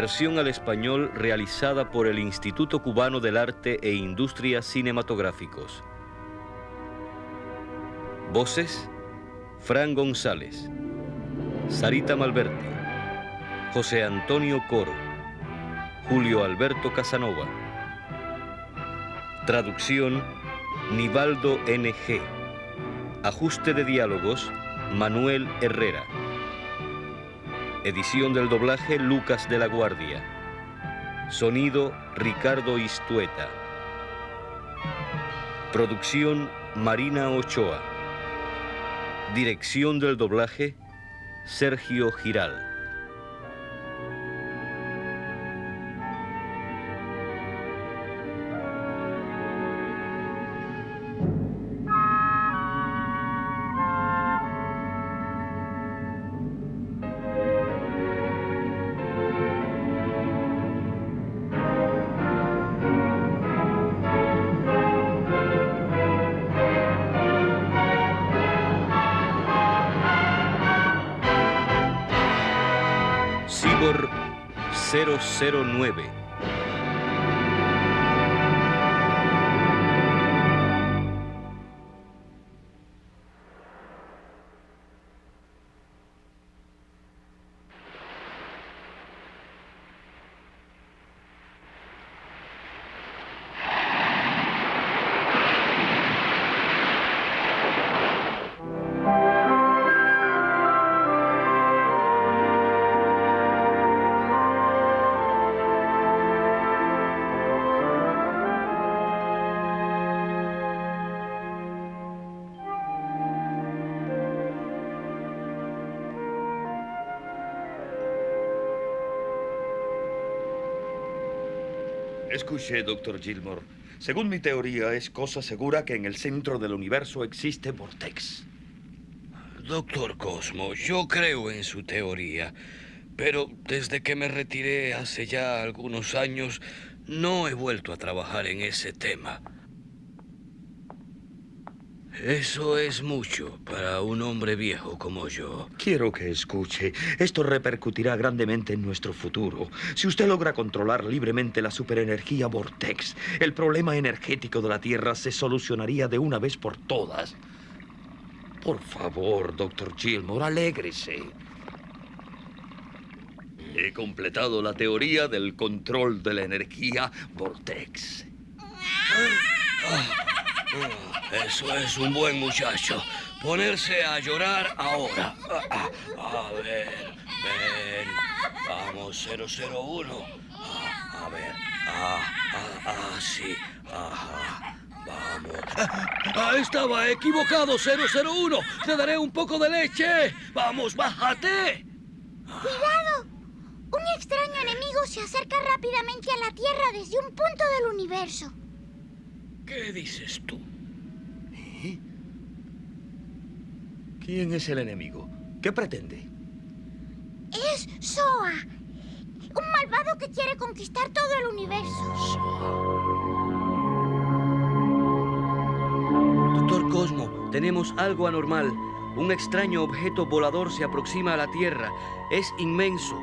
Versión al español realizada por el Instituto Cubano del Arte e Industrias Cinematográficos. Voces, Fran González, Sarita Malverti, José Antonio Coro, Julio Alberto Casanova. Traducción, Nivaldo NG. Ajuste de diálogos, Manuel Herrera. Edición del doblaje Lucas de la Guardia. Sonido Ricardo Istueta. Producción Marina Ochoa. Dirección del doblaje Sergio Giral. 009 Escuche, doctor Gilmore. Según mi teoría, es cosa segura que en el centro del universo existe Vortex. Doctor Cosmo, yo creo en su teoría, pero desde que me retiré hace ya algunos años, no he vuelto a trabajar en ese tema. Eso es mucho para un hombre viejo como yo. Quiero que escuche. Esto repercutirá grandemente en nuestro futuro. Si usted logra controlar libremente la superenergía Vortex, el problema energético de la Tierra se solucionaría de una vez por todas. Por favor, doctor Gilmore, alégrese. He completado la teoría del control de la energía Vortex. Eso es un buen muchacho. Ponerse a llorar ahora. A ver, ven. Vamos, 001. A ver. Ah, ah, sí. Vamos. Estaba equivocado, 001. Te daré un poco de leche. Vamos, bájate. ¡Cuidado! Un extraño enemigo se acerca rápidamente a la Tierra desde un punto del universo. ¿Qué dices tú? ¿Quién es el enemigo? ¿Qué pretende? Es Soa. Un malvado que quiere conquistar todo el universo. Doctor Cosmo, tenemos algo anormal. Un extraño objeto volador se aproxima a la Tierra. Es inmenso.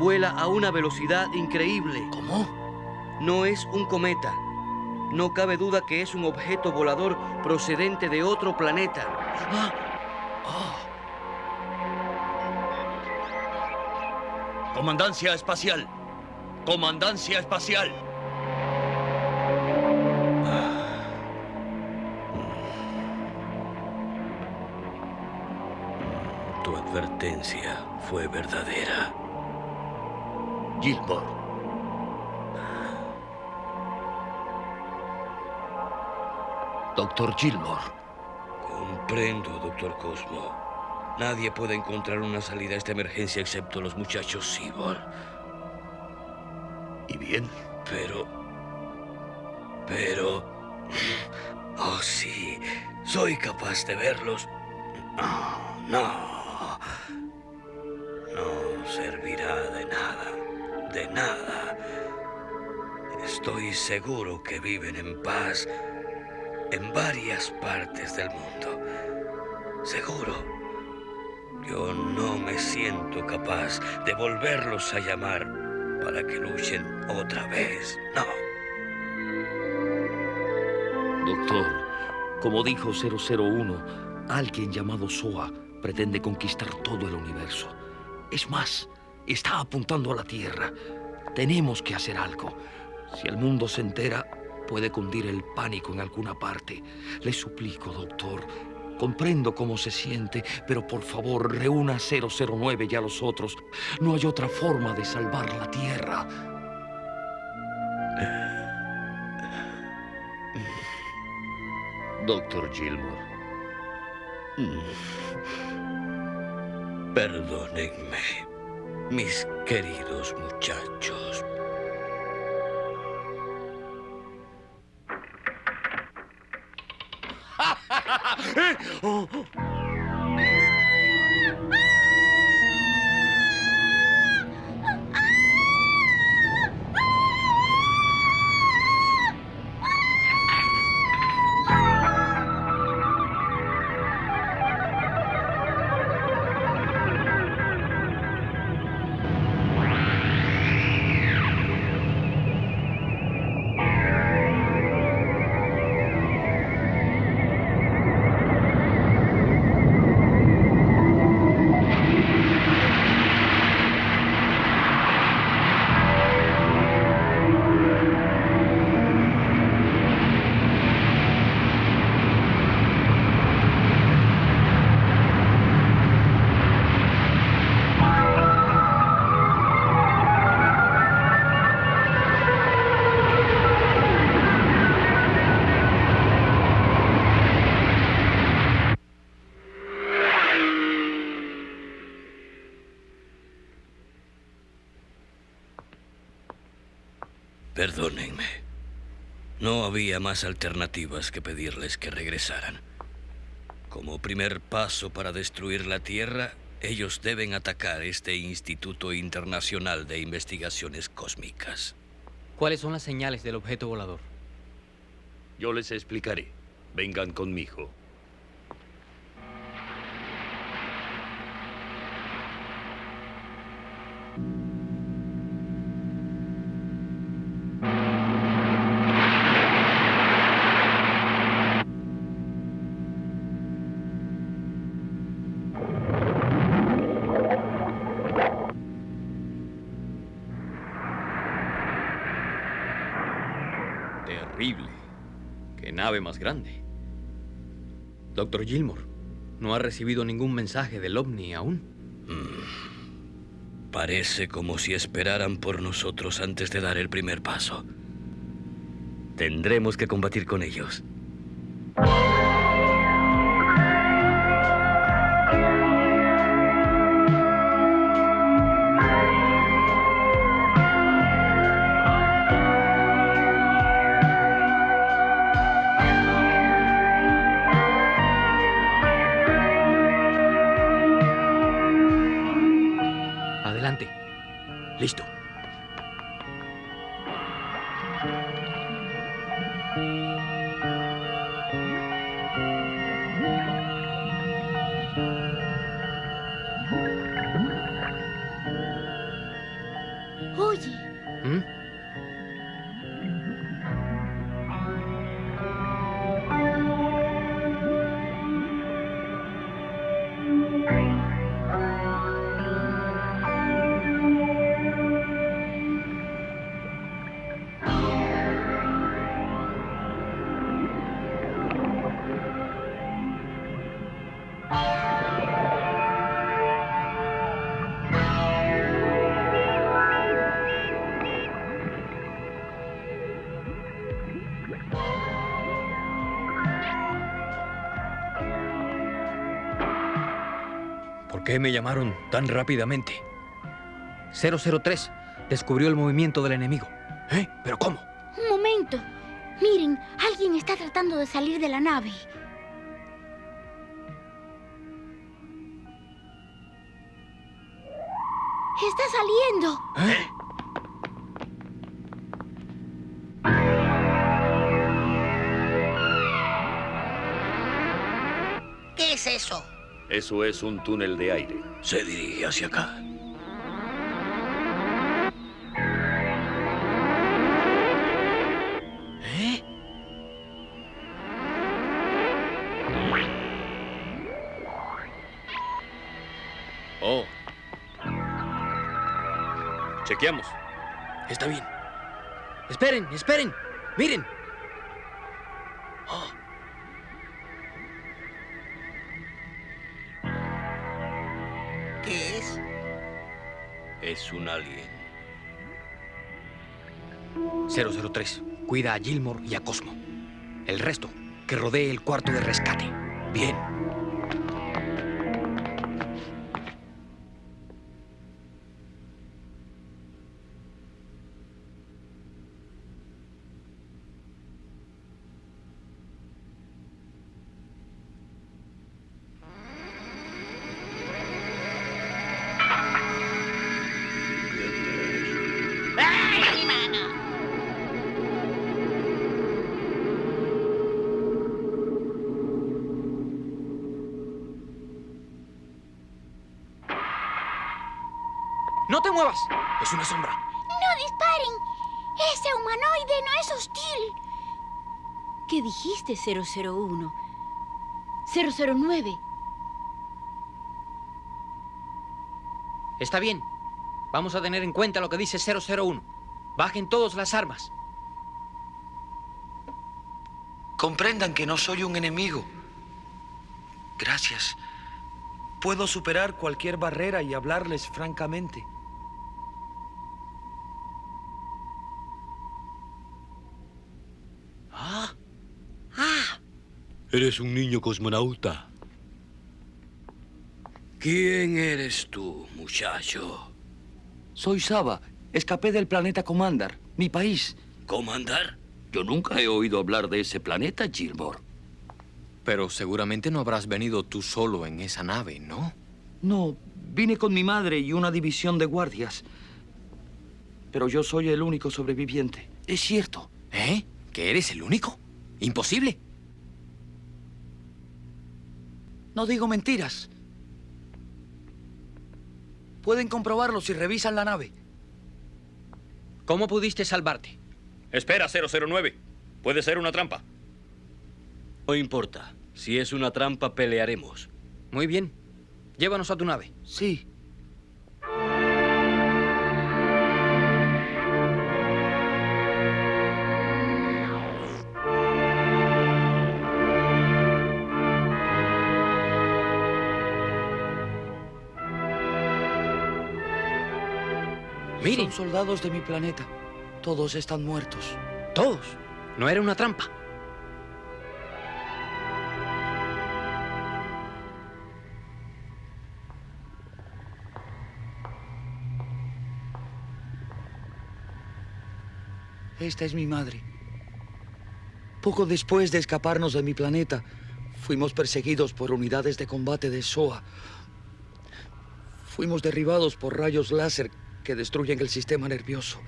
vuela a una velocidad increíble. ¿Cómo? No es un cometa. No cabe duda que es un objeto volador procedente de otro planeta. Ah. Ah. Comandancia espacial. Comandancia espacial. Tu advertencia fue verdadera. Gilmore. Doctor Gilmore. Comprendo, doctor Cosmo. Nadie puede encontrar una salida a esta emergencia excepto los muchachos Sibor. ¿Y bien? Pero... Pero... Oh, sí. Soy capaz de verlos. No, no. No servirá de nada. De nada. Estoy seguro que viven en paz en varias partes del mundo. Seguro. Yo no me siento capaz de volverlos a llamar para que luchen otra vez. No. Doctor, como dijo 001, alguien llamado SOA pretende conquistar todo el universo. Es más, está apuntando a la Tierra. Tenemos que hacer algo. Si el mundo se entera, puede cundir el pánico en alguna parte. Le suplico, doctor. Comprendo cómo se siente, pero por favor, reúna 009 y a los otros. No hay otra forma de salvar la Tierra. Doctor Gilmore. Perdónenme, mis queridos muchachos. Perdónenme. No había más alternativas que pedirles que regresaran. Como primer paso para destruir la Tierra, ellos deben atacar este Instituto Internacional de Investigaciones Cósmicas. ¿Cuáles son las señales del objeto volador? Yo les explicaré. Vengan conmigo. Terrible. Qué más grande. Doctor Gilmore, no ha recibido ningún mensaje del OVNI aún. Parece como si esperaran por nosotros antes de dar el primer paso. Tendremos que combatir con ellos. Qué me llamaron tan rápidamente? 003 descubrió el movimiento del enemigo. ¿Eh? ¿Pero cómo? un momento. Miren, alguien está tratando de salir de la nave. Está saliendo. ¿Eh? Eso? Es un túnel de aire. Se dirige hacia acá. ¿Eh? Oh. Chequeamos. Está bien. Esperen, esperen. Miren. Un alien. 003. Cuida a Gilmore y a Cosmo. El resto, que rodee el cuarto de rescate. Bien. 001? 009. Está bien. Vamos a tener en cuenta lo que dice 001. Bajen todos las armas. Comprendan que no soy un enemigo. Gracias. Puedo superar cualquier barrera y hablarles francamente. Ah. Eres un niño cosmonauta. ¿Quién eres tú, muchacho? Soy Saba. Escapé del planeta Comandar, mi país. ¿Comandar? Yo nunca he oído hablar de ese planeta, Gilmore. Pero seguramente no habrás venido tú solo en esa nave, ¿no? No, vine con mi madre y una división de guardias. Pero yo soy el único sobreviviente. Es cierto. ¿Eh? ¿Que eres el único? Imposible. No digo mentiras. Pueden comprobarlo si revisan la nave. ¿Cómo pudiste salvarte? Espera, 009. Puede ser una trampa. No importa. Si es una trampa, pelearemos. Muy bien. Llévanos a tu nave. Sí. Miren. Son soldados de mi planeta. Todos están muertos. Todos. No era una trampa. Esta es mi madre. Poco después de escaparnos de mi planeta, fuimos perseguidos por unidades de combate de SOA. Fuimos derribados por rayos láser que destruyen el sistema nervioso.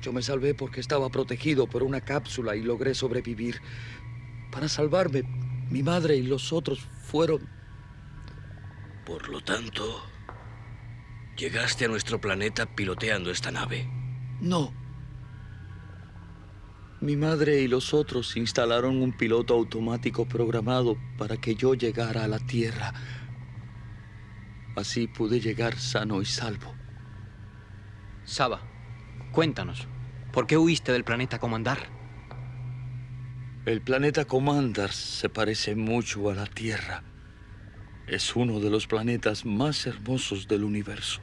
Yo me salvé porque estaba protegido por una cápsula y logré sobrevivir. Para salvarme, mi madre y los otros fueron... Por lo tanto, Llegaste a nuestro planeta piloteando esta nave. No. Mi madre y los otros instalaron un piloto automático programado para que yo llegara a la Tierra. Así pude llegar sano y salvo. Saba, cuéntanos, ¿por qué huiste del planeta Comandar? El planeta Comandar se parece mucho a la Tierra. Es uno de los planetas más hermosos del universo.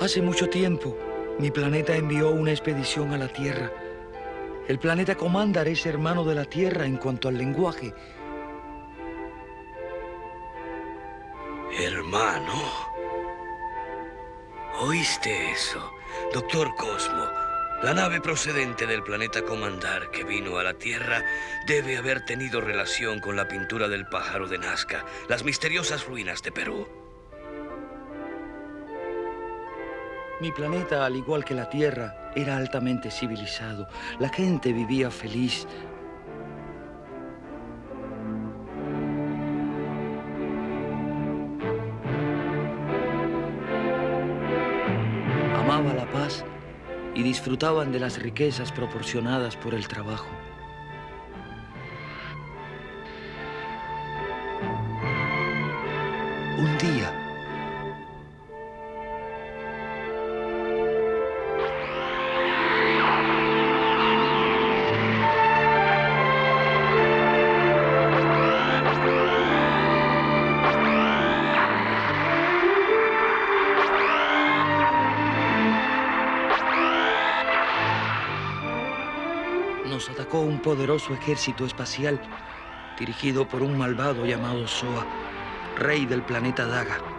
Hace mucho tiempo, mi planeta envió una expedición a la Tierra. El planeta Comandar es hermano de la Tierra en cuanto al lenguaje. Hermano. ¿Oíste eso? Doctor Cosmo, la nave procedente del planeta Comandar que vino a la Tierra debe haber tenido relación con la pintura del pájaro de Nazca, las misteriosas ruinas de Perú. Mi planeta, al igual que la Tierra, era altamente civilizado. La gente vivía feliz. La paz y disfrutaban de las riquezas proporcionadas por el trabajo. Un día, poderoso ejército espacial dirigido por un malvado llamado Soa, rey del planeta Daga.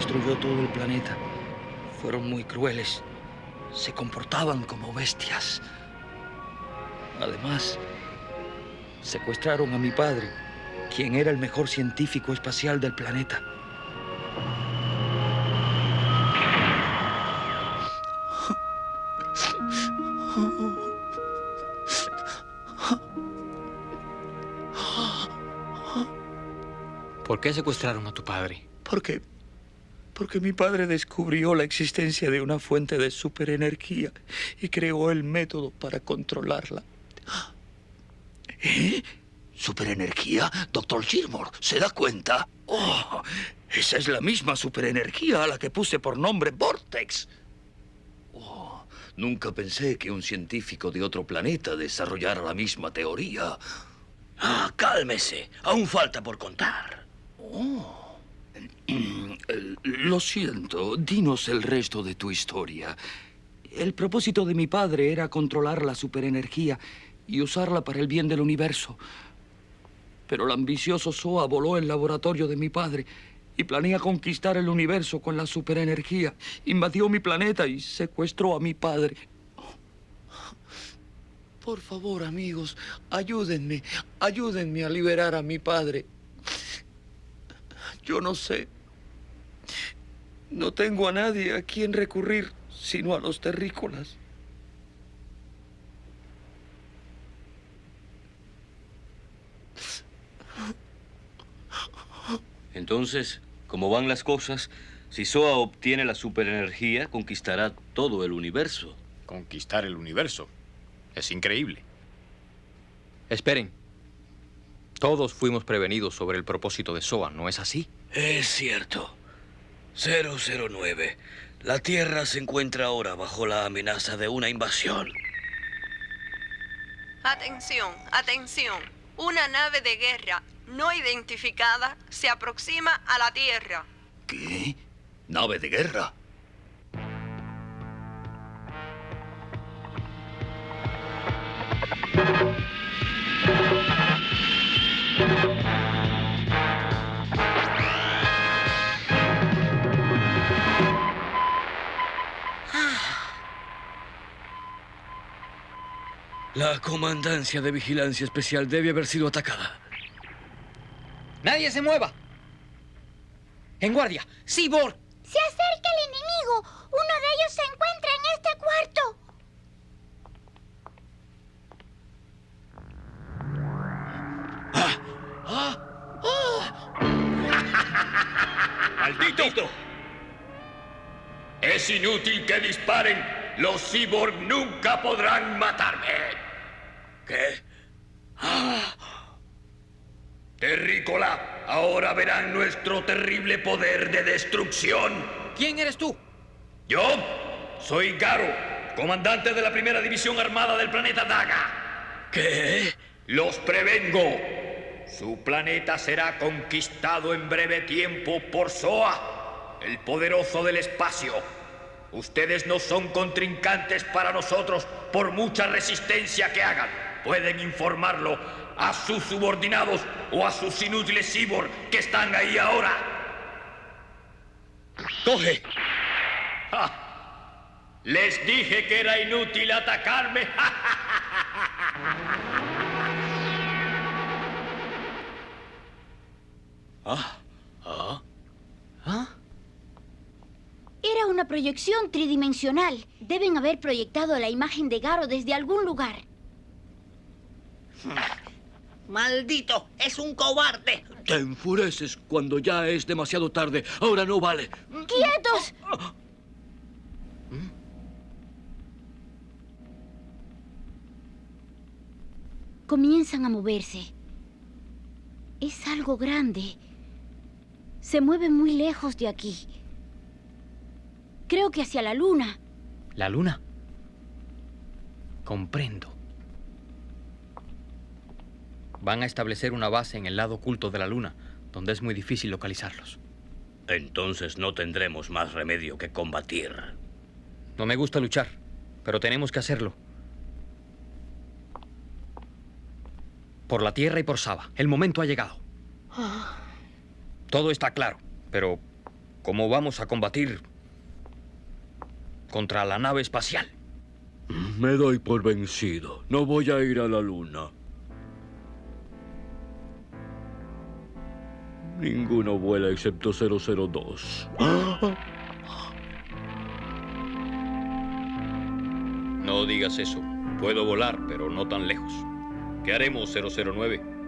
Destruyó todo el planeta. Fueron muy crueles. Se comportaban como bestias. Además, secuestraron a mi padre, quien era el mejor científico espacial del planeta. ¿Por qué secuestraron a tu padre? Porque. Porque mi padre descubrió la existencia de una fuente de superenergía y creó el método para controlarla. ¿Eh? ¿Superenergía? Doctor Gilmore, ¿se da cuenta? Oh, esa es la misma superenergía a la que puse por nombre Vortex. Oh, nunca pensé que un científico de otro planeta desarrollara la misma teoría. Ah, cálmese. Aún falta por contar. Oh. Eh, Lo siento, dinos el resto de tu historia. El propósito de mi padre era controlar la superenergía y usarla para el bien del universo. Pero el ambicioso Soa voló el laboratorio de mi padre y planea conquistar el universo con la superenergía. Invadió mi planeta y secuestró a mi padre. Por favor, amigos, ayúdenme, ayúdenme a liberar a mi padre. Yo no sé. No tengo a nadie a quien recurrir, sino a los terrícolas. Entonces, como van las cosas, si Soa obtiene la superenergía, conquistará todo el universo. Conquistar el universo. Es increíble. Esperen. Todos fuimos prevenidos sobre el propósito de SOA, ¿no es así? Es cierto. 009. La Tierra se encuentra ahora bajo la amenaza de una invasión. Atención, atención. Una nave de guerra no identificada se aproxima a la Tierra. ¿Qué? ¿Nave de guerra? La comandancia de vigilancia especial debe haber sido atacada. ¡Nadie se mueva! ¡En guardia! ¡Cyborg! ¡Se acerca el enemigo! ¡Uno de ellos se encuentra en este cuarto! ¡Maldito! Es inútil que disparen. Los cyborg nunca podrán matarme. ¿Qué? Terrícola, ahora verán nuestro terrible poder de destrucción. ¿Quién eres tú? Yo soy Garo, comandante de la primera división armada del planeta Daga. ¿Qué? Los prevengo. Su planeta será conquistado en breve tiempo por Soa, el poderoso del espacio. Ustedes no son contrincantes para nosotros por mucha resistencia que hagan. Pueden informarlo a sus subordinados o a sus inútiles cyborg que están ahí ahora. ¡Coge! Les dije que era inútil atacarme. Ah, ah. Era una proyección tridimensional. Deben haber proyectado la imagen de Garo desde algún lugar. ¡Maldito! ¡Es un cobarde! Te enfureces cuando ya es demasiado tarde. Ahora no vale. ¡Quietos! Comienzan a moverse. Es algo grande. Se mueve muy lejos de aquí. Creo que hacia la luna. ¿La luna? Comprendo. Van a establecer una base en el lado oculto de la luna, donde es muy difícil localizarlos. Entonces no tendremos más remedio que combatir. No me gusta luchar, pero tenemos que hacerlo. Por la Tierra y por Saba. El momento ha llegado. Todo está claro, pero ¿cómo vamos a combatir contra la nave espacial? Me doy por vencido. No voy a ir a la luna. Ninguno vuela excepto 002. No digas eso. Puedo volar, pero no tan lejos. ¿Qué haremos, 009?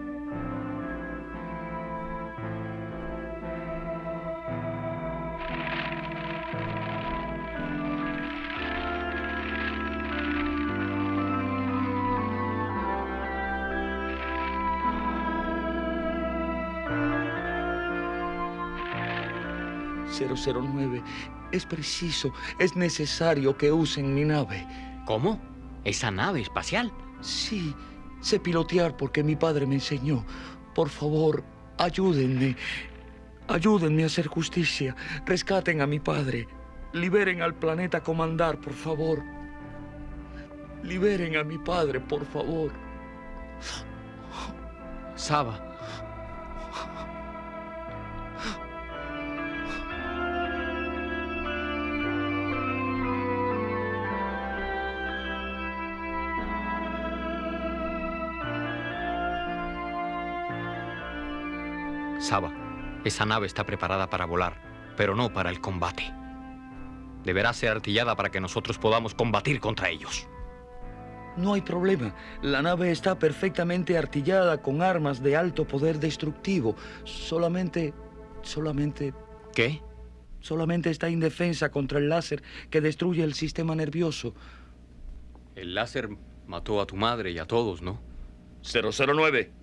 ...009... Es preciso, es necesario que usen mi nave. ¿Cómo? ¿Esa nave espacial? Sí, sé pilotear porque mi padre me enseñó. Por favor, ayúdenme. Ayúdenme a hacer justicia. Rescaten a mi padre. Liberen al planeta Comandar, por favor. Liberen a mi padre, por favor. Saba. Saba, esa nave está preparada para volar, pero no para el combate. Deberá ser artillada para que nosotros podamos combatir contra ellos. No hay problema. La nave está perfectamente artillada con armas de alto poder destructivo. Solamente... solamente... ¿Qué? Solamente está indefensa contra el láser que destruye el sistema nervioso. El láser mató a tu madre y a todos, ¿no? 009.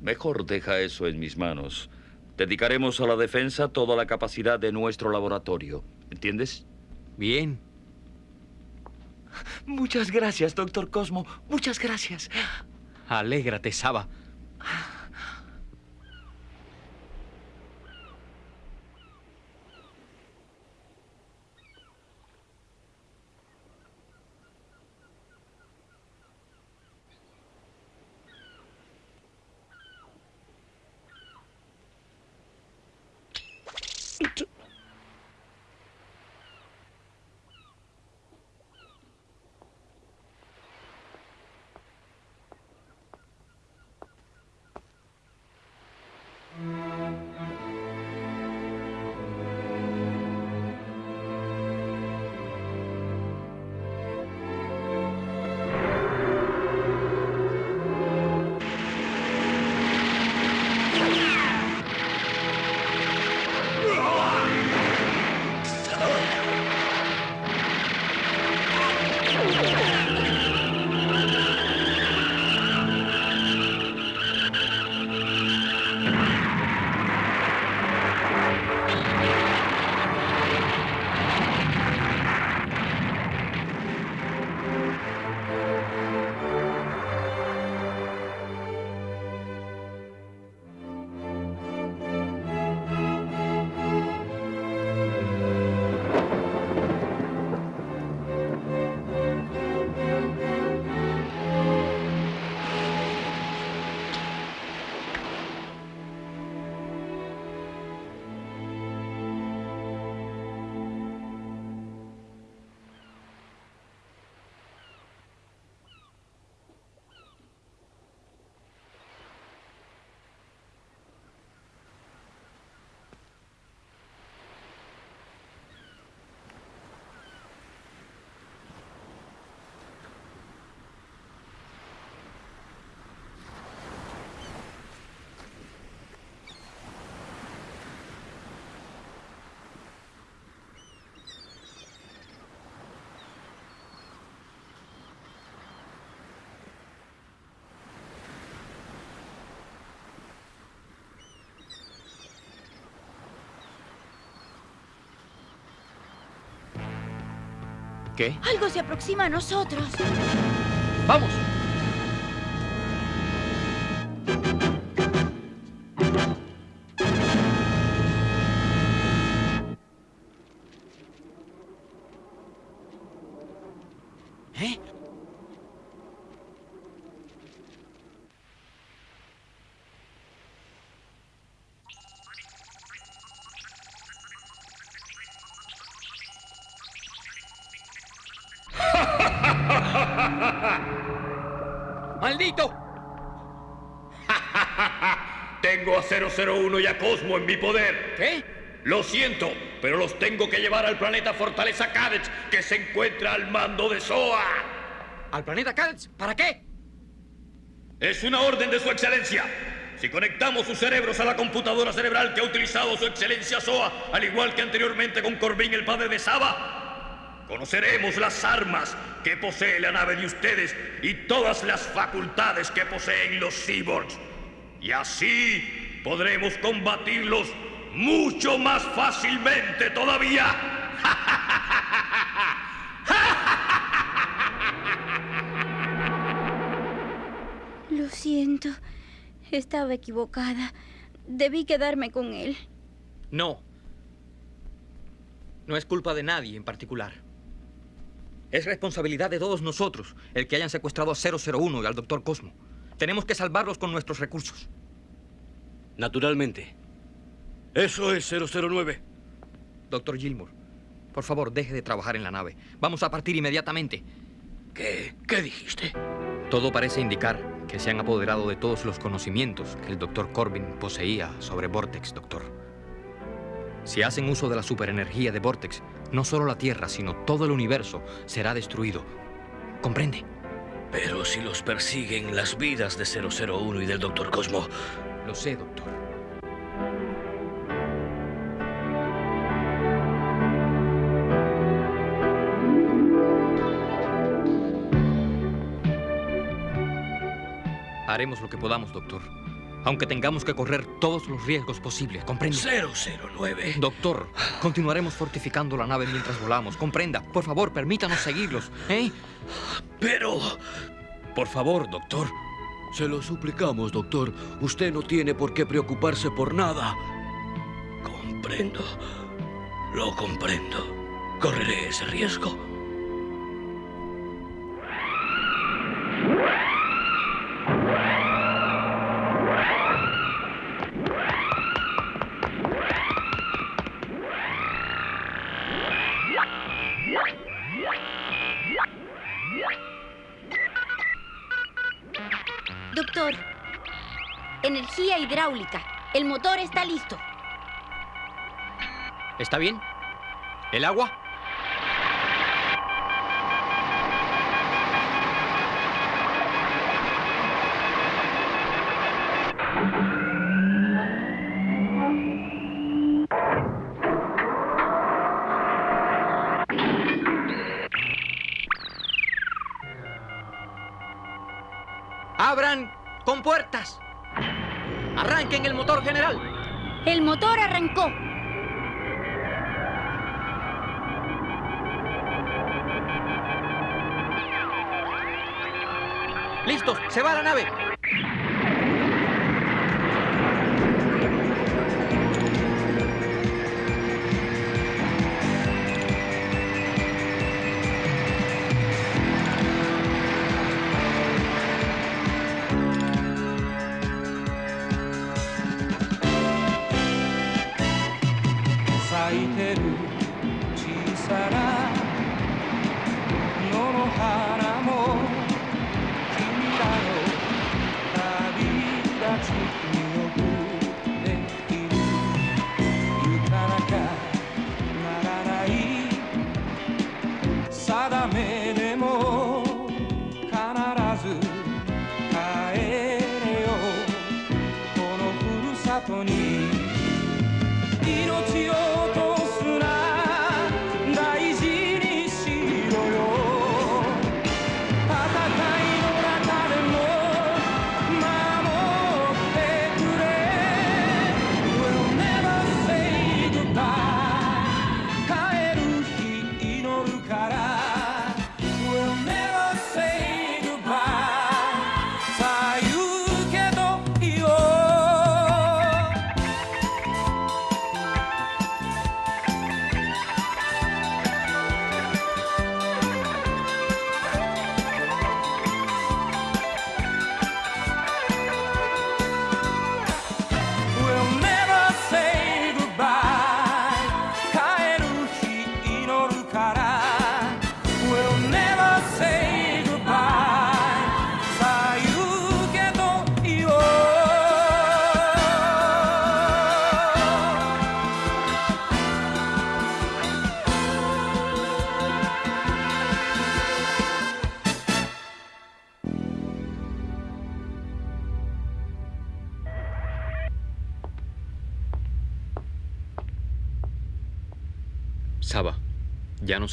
Mejor deja eso en mis manos. Dedicaremos a la defensa toda la capacidad de nuestro laboratorio. ¿Entiendes? Bien. Muchas gracias, doctor Cosmo. Muchas gracias. Alégrate, Saba. ¿Qué? Algo se aproxima a nosotros. ¡Vamos! ¡Maldito! Tengo a 001 y a Cosmo en mi poder. ¿Qué? Lo siento, pero los tengo que llevar al planeta Fortaleza Cadets, que se encuentra al mando de SOA. ¿Al planeta Cadets? ¿Para qué? Es una orden de su excelencia. Si conectamos sus cerebros a la computadora cerebral que ha utilizado su excelencia SOA, al igual que anteriormente con Corbin, el padre de Saba, conoceremos las armas que posee la nave de ustedes y todas las facultades que poseen los cyborgs. Y así podremos combatirlos mucho más fácilmente todavía. Lo siento. Estaba equivocada. Debí quedarme con él. No. No es culpa de nadie en particular. Es responsabilidad de todos nosotros el que hayan secuestrado a 001 y al Dr. Cosmo. Tenemos que salvarlos con nuestros recursos. Naturalmente. Eso es 009. Doctor Gilmour, por favor, deje de trabajar en la nave. Vamos a partir inmediatamente. ¿Qué? ¿Qué dijiste? Todo parece indicar que se han apoderado de todos los conocimientos que el Dr. Corbin poseía sobre Vortex, doctor. Si hacen uso de la superenergía de Vortex, no solo la Tierra, sino todo el universo será destruido. ¿Comprende? Pero si los persiguen las vidas de 001 y del Dr. Cosmo. Lo sé, doctor. Haremos lo que podamos, doctor. Aunque tengamos que correr todos los riesgos posibles, ¿comprende? 009. Doctor, continuaremos fortificando la nave mientras volamos. Comprenda. Por favor, permítanos seguirlos, ¿eh? Pero... Por favor, doctor. Se lo suplicamos, doctor. Usted no tiene por qué preocuparse por nada. Comprendo. Lo comprendo. Correré ese riesgo. Energía hidráulica. El motor está listo. ¿Está bien? ¿El agua? El motor arrancó. ¡Listos! ¡Se va la nave!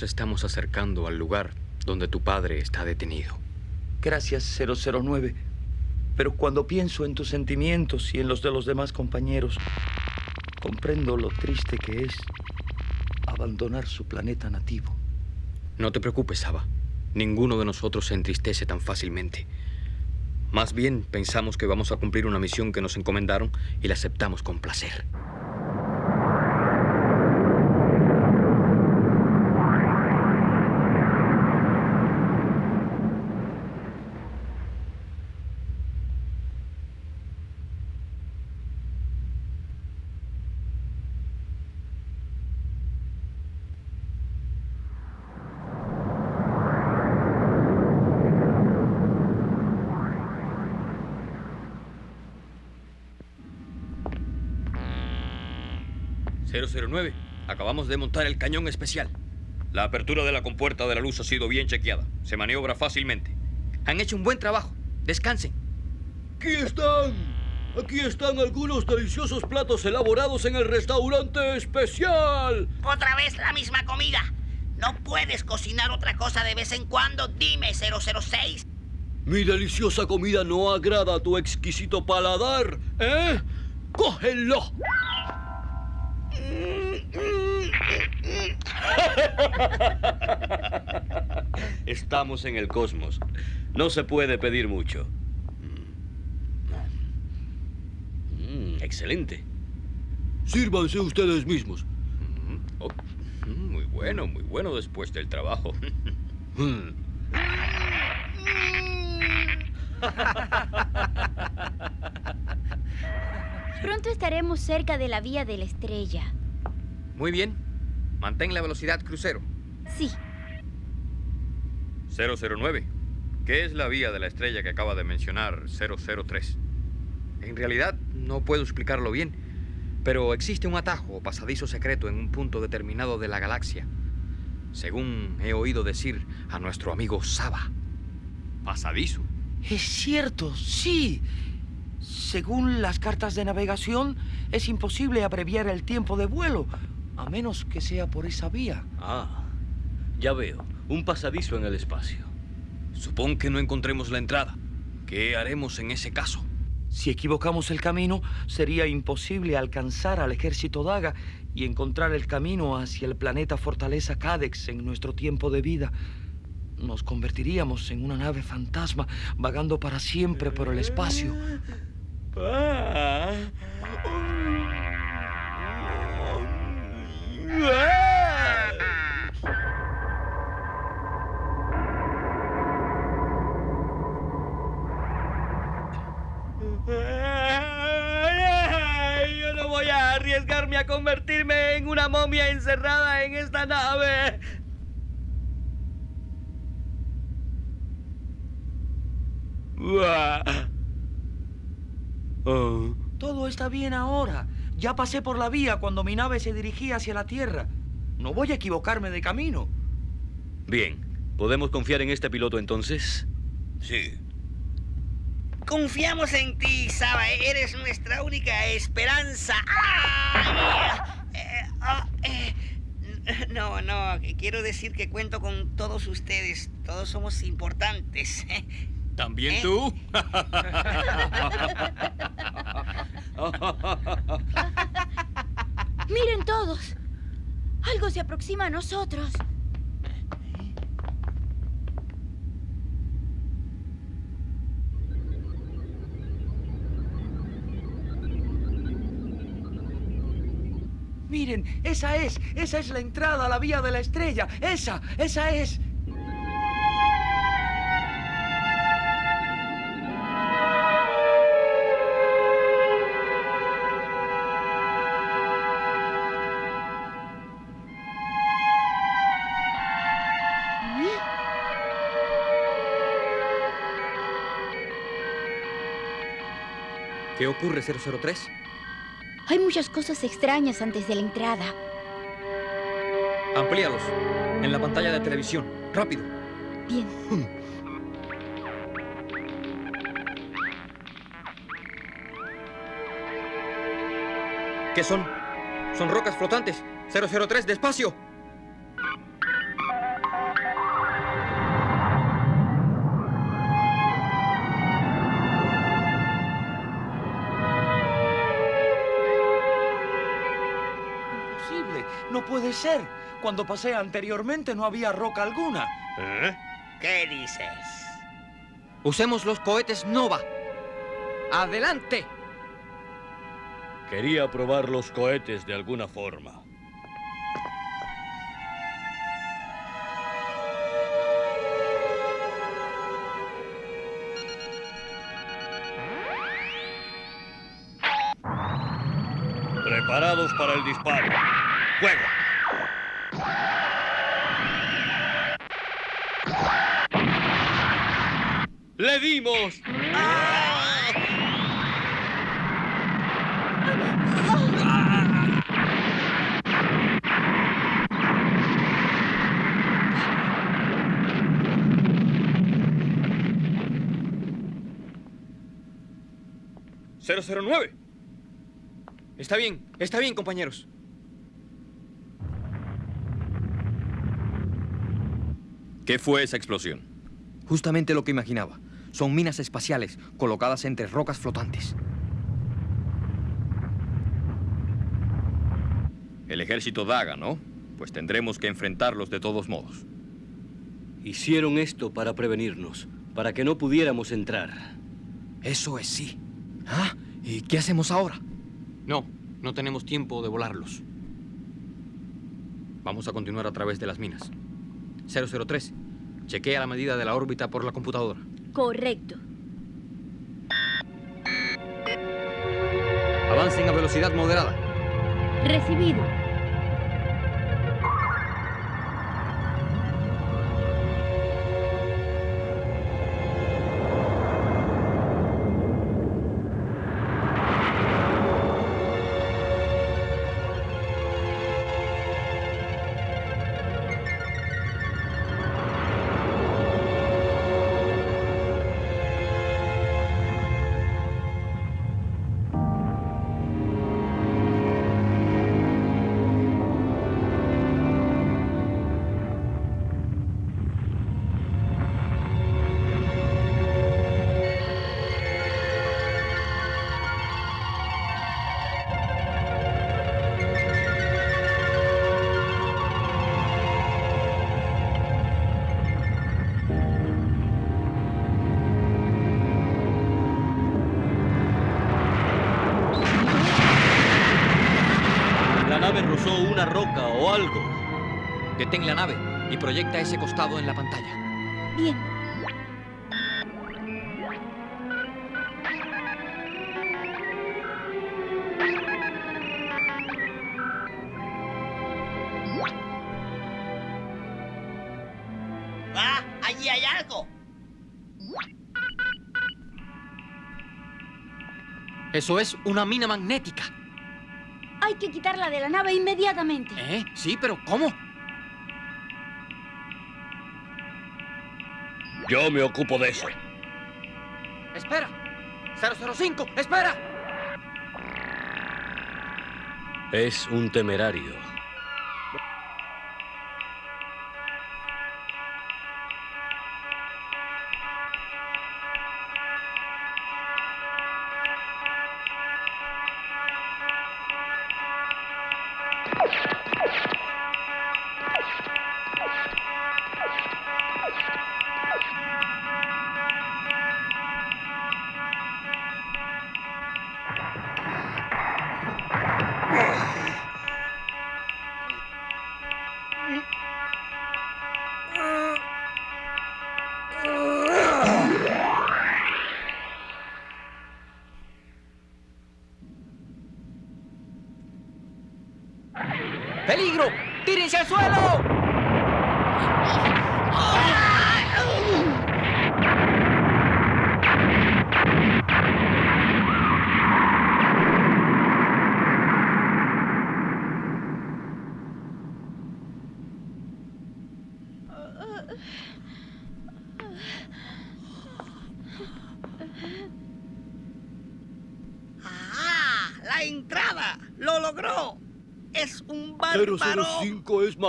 Nos estamos acercando al lugar donde tu padre está detenido. Gracias, 009. Pero cuando pienso en tus sentimientos y en los de los demás compañeros, comprendo lo triste que es abandonar su planeta nativo. No te preocupes, Saba. Ninguno de nosotros se entristece tan fácilmente. Más bien pensamos que vamos a cumplir una misión que nos encomendaron y la aceptamos con placer. ...009... Acabamos de montar el cañón especial. La apertura de la compuerta de la luz ha sido bien chequeada. Se maniobra fácilmente. Han hecho un buen trabajo. Descansen. Aquí están. Aquí están algunos deliciosos platos elaborados en el restaurante especial. Otra vez la misma comida. ¿No puedes cocinar otra cosa de vez en cuando? Dime, 006. Mi deliciosa comida no agrada a tu exquisito paladar, ¿eh? ¡Cógelo! Estamos en el cosmos. No se puede pedir mucho. Mm, excelente. Sírvanse ustedes mismos. Oh, mm, muy bueno, muy bueno después del trabajo. Pronto estaremos cerca de la vía de la estrella. Muy bien. Mantén la velocidad crucero. Sí. 009. ¿Qué es la vía de la estrella que acaba de mencionar 003? En realidad no puedo explicarlo bien, pero existe un atajo o pasadizo secreto en un punto determinado de la galaxia. Según he oído decir a nuestro amigo Saba. ¿Pasadizo? Es cierto, sí. Según las cartas de navegación, es imposible abreviar el tiempo de vuelo, a menos que sea por esa vía. Ah, ya veo. Un pasadizo en el espacio. Supón que no encontremos la entrada. ¿Qué haremos en ese caso? Si equivocamos el camino, sería imposible alcanzar al ejército Daga y encontrar el camino hacia el planeta Fortaleza Cadex en nuestro tiempo de vida. Nos convertiríamos en una nave fantasma vagando para siempre por el espacio. Yo no voy a arriesgarme a convertirme en una momia encerrada en esta nave. Todo está bien ahora. Ya pasé por la vía cuando mi nave se dirigía hacia la Tierra. No voy a equivocarme de camino. Bien. ¿Podemos confiar en este piloto entonces? Sí. Confiamos en ti, Saba. Eres nuestra única esperanza. ¡Ay! Eh, ah, eh, No, no. Quiero decir que cuento con todos ustedes. Todos somos importantes. ¿También ¿Eh? tú? Miren todos. Algo se aproxima a nosotros. Miren, esa es, esa es la entrada a la vía de la estrella. Esa, esa es. ¿Qué ocurre, 003? Hay muchas cosas extrañas antes de la entrada. Amplíalos. En la pantalla de televisión. Rápido. Bien. ¿Qué son? Son rocas flotantes. 003, despacio. Puede ser. Cuando pasé anteriormente no había roca alguna. ¿Eh? ¿Qué dices? Usemos los cohetes Nova. ¡Adelante! Quería probar los cohetes de alguna forma. Preparados para el disparo. ¡Le dimos! ¡009! Está bien, está bien, compañeros. ¿Qué fue esa explosión? Justamente lo que imaginaba. Son minas espaciales colocadas entre rocas flotantes. El ejército Daga, ¿no? Pues tendremos que enfrentarlos de todos modos. Hicieron esto para prevenirnos, para que no pudiéramos entrar. Eso es sí. ¿Ah? ¿Y qué hacemos ahora? No, no tenemos tiempo de volarlos. Vamos a continuar a través de las minas. 003, chequea la medida de la órbita por la computadora. Correcto. Avancen a velocidad moderada. Recibido. Proyecta ese costado en la pantalla. Bien. ¡Ah! ¡Allí hay algo! Eso es una mina magnética. Hay que quitarla de la nave inmediatamente. ¿Eh? Sí, pero ¿cómo? Yo me ocupo de eso. ¡Espera! ¡005! ¡Espera! Es un temerario.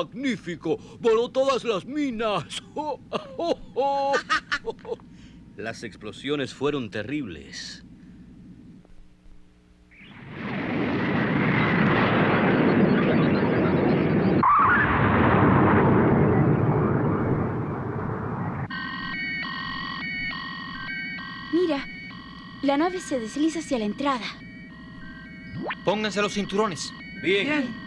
magnífico. Voló todas las minas. Las explosiones fueron terribles. Mira, la nave se desliza hacia la entrada. Pónganse los cinturones. Bien. Bien.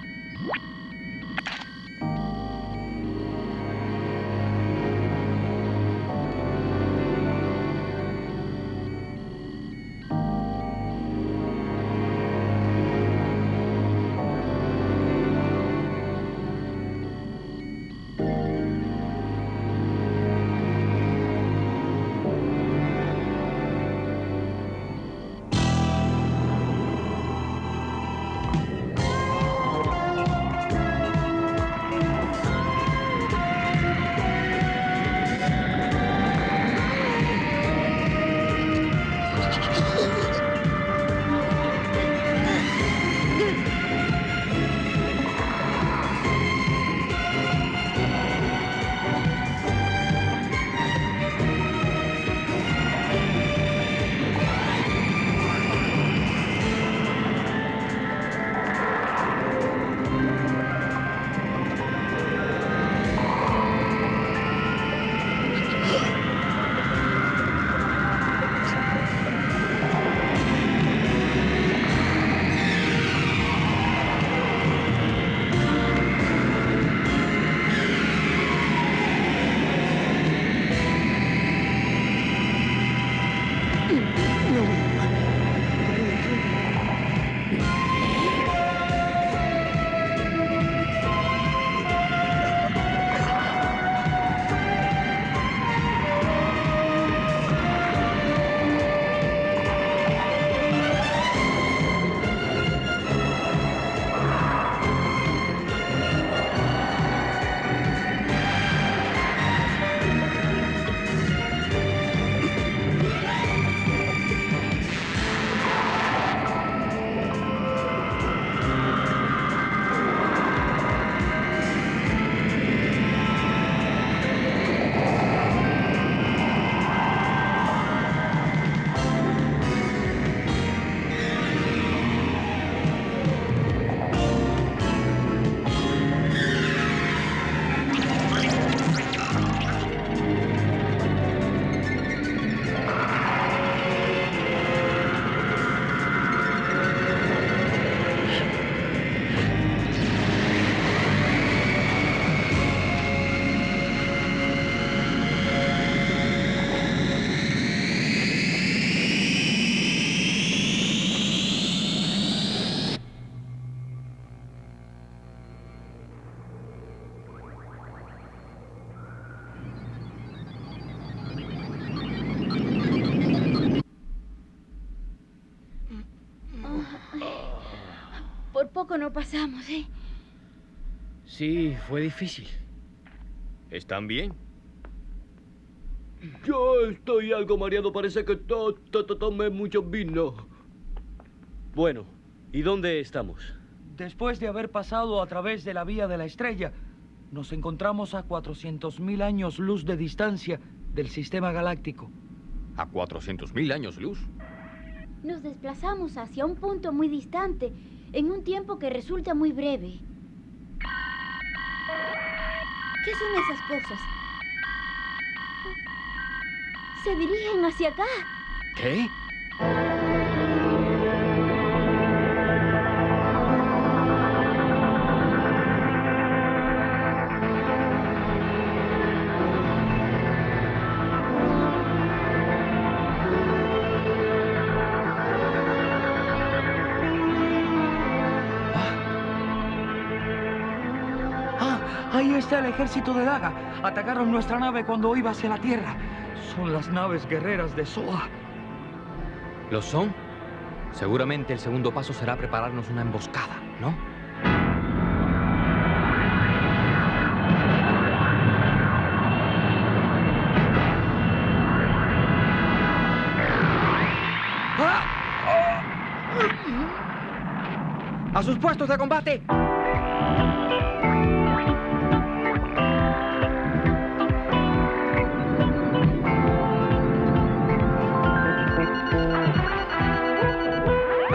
Poco no pasamos, ¿eh? Sí, fue difícil. ¿Están bien? Yo estoy algo mareado. Parece que to, to- to- tomé mucho vino. Bueno, ¿y dónde estamos? Después de haber pasado a través de la vía de la estrella, nos encontramos a 400.000 años luz de distancia del sistema galáctico. A 400.000 años luz. Nos desplazamos hacia un punto muy distante en un tiempo que resulta muy breve. ¿Qué son esas cosas? Se dirigen hacia acá. ¿Qué? ¡Ah! Ahí está el ejército de Daga. Atacaron nuestra nave cuando iba hacia la Tierra. Son las naves guerreras de Soa. ¿Lo son? Seguramente el segundo paso será prepararnos una emboscada, ¿no? ¡A sus puestos de combate!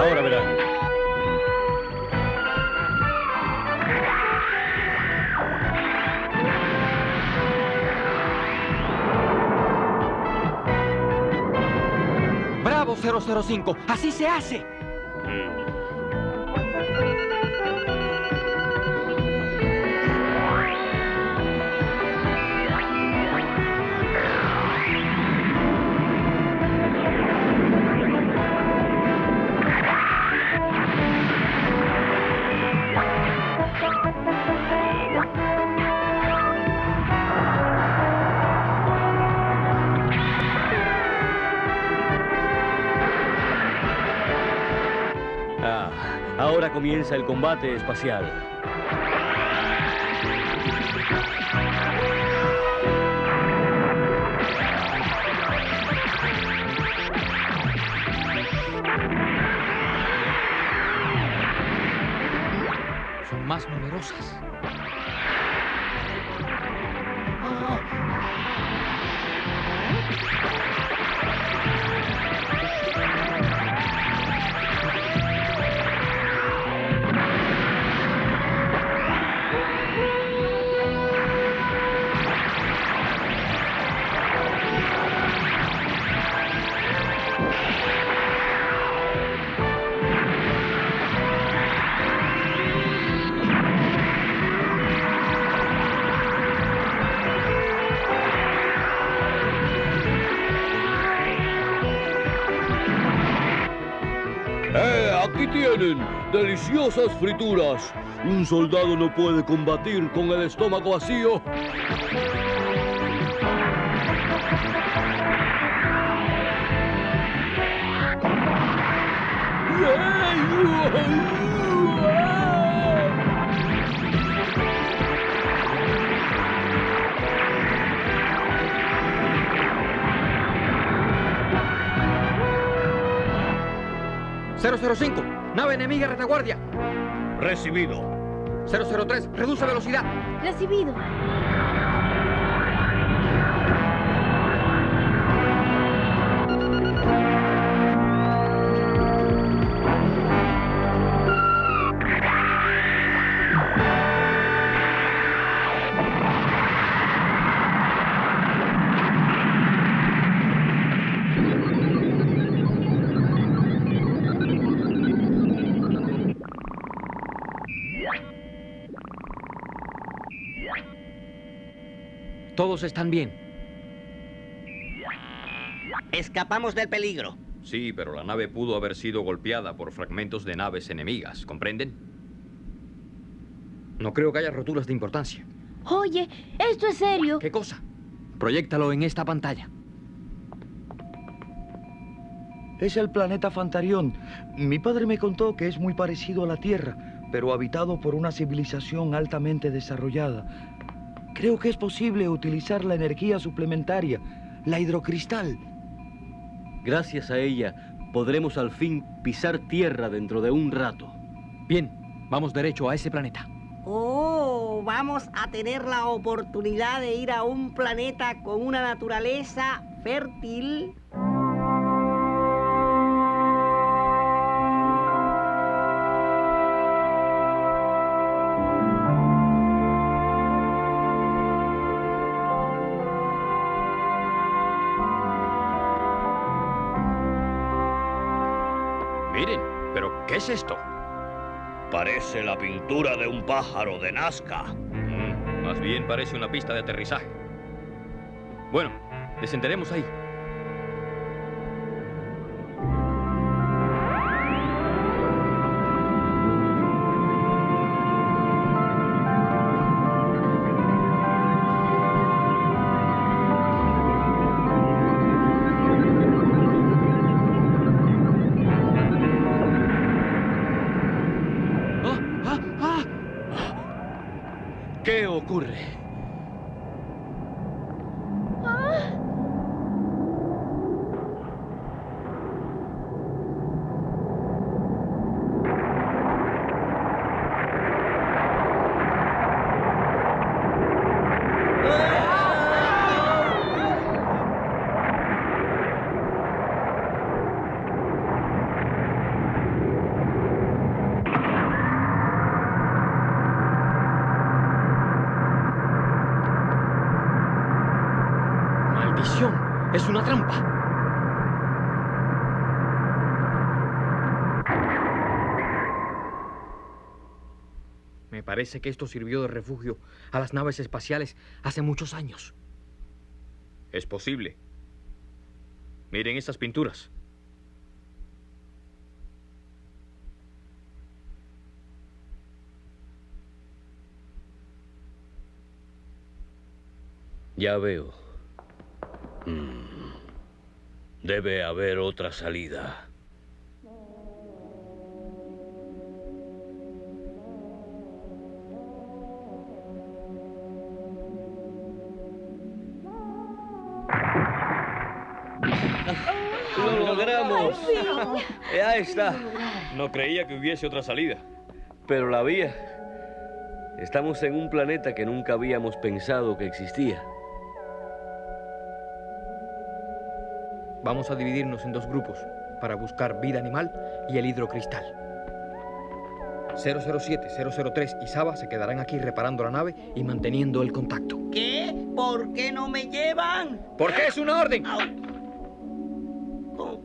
Ahora verán. Aprobado 005. Así se hace. Ahora comienza el combate espacial. Son más numerosas. Deliciosas frituras. Un soldado no puede combatir con el estómago vacío. ¡005! Nave enemiga retaguardia. Recibido. 003, reduce velocidad. Recibido. Todos están bien. Escapamos del peligro. Sí, pero la nave pudo haber sido golpeada por fragmentos de naves enemigas, ¿comprenden? No creo que haya roturas de importancia. Oye, esto es serio. ¿Qué cosa? Proyéctalo en esta pantalla. Es el planeta Fantarión. Mi padre me contó que es muy parecido a la Tierra, pero habitado por una civilización altamente desarrollada. Creo que es posible utilizar la energía suplementaria, la hidrocristal. Gracias a ella podremos al fin pisar tierra dentro de un rato. Bien, vamos derecho a ese planeta. Oh, vamos a tener la oportunidad de ir a un planeta con una naturaleza fértil. Esto? Parece la pintura de un pájaro de Nazca. Mm, más bien parece una pista de aterrizaje. Bueno, descenderemos ahí. Parece que esto sirvió de refugio a las naves espaciales hace muchos años. Es posible. Miren estas pinturas. Ya veo. Mm. Debe haber otra salida. Logramos! Ya está. No creía que hubiese otra salida. Pero la había. Estamos en un planeta que nunca habíamos pensado que existía. Vamos a dividirnos en dos grupos para buscar vida animal y el hidrocristal. 007, 003 y Saba se quedarán aquí reparando la nave y manteniendo el contacto. ¿Qué? ¿Por qué no me llevan? Porque es una orden.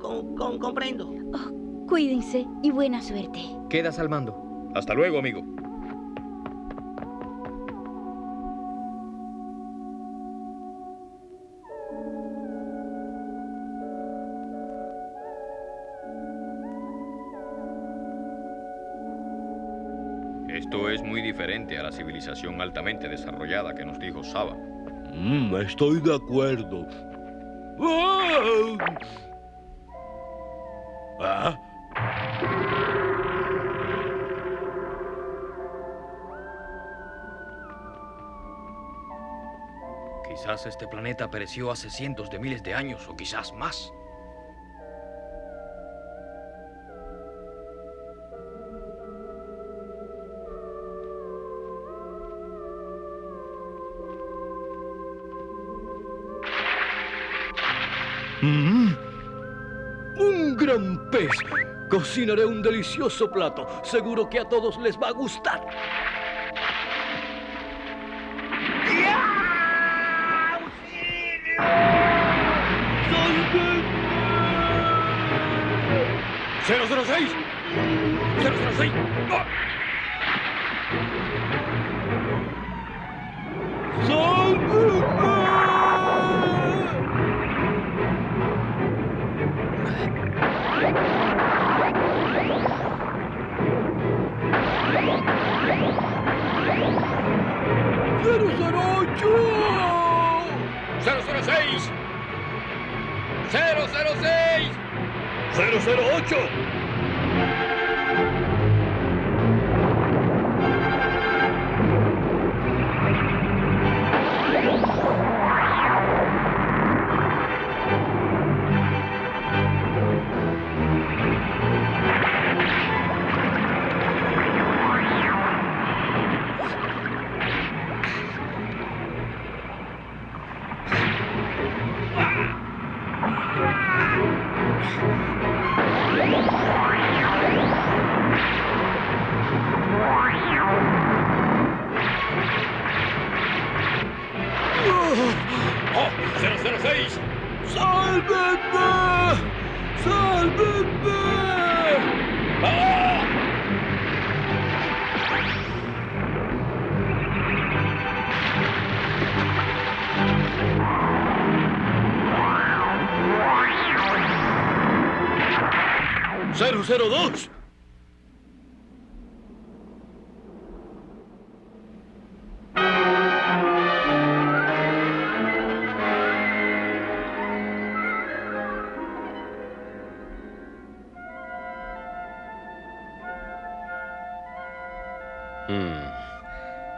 Con, con- comprendo. Cuídense y buena suerte. Quedas al mando. Hasta luego, amigo. Esto es muy diferente a la civilización altamente desarrollada que nos dijo Saba. Mm, estoy de acuerdo. ¡Ah! ¿Ah? Quizás este planeta pereció hace cientos de miles de años o quizás más. Cocinaré un delicioso plato. Seguro que a todos les va a gustar. ¡006! ¡006! ¡No!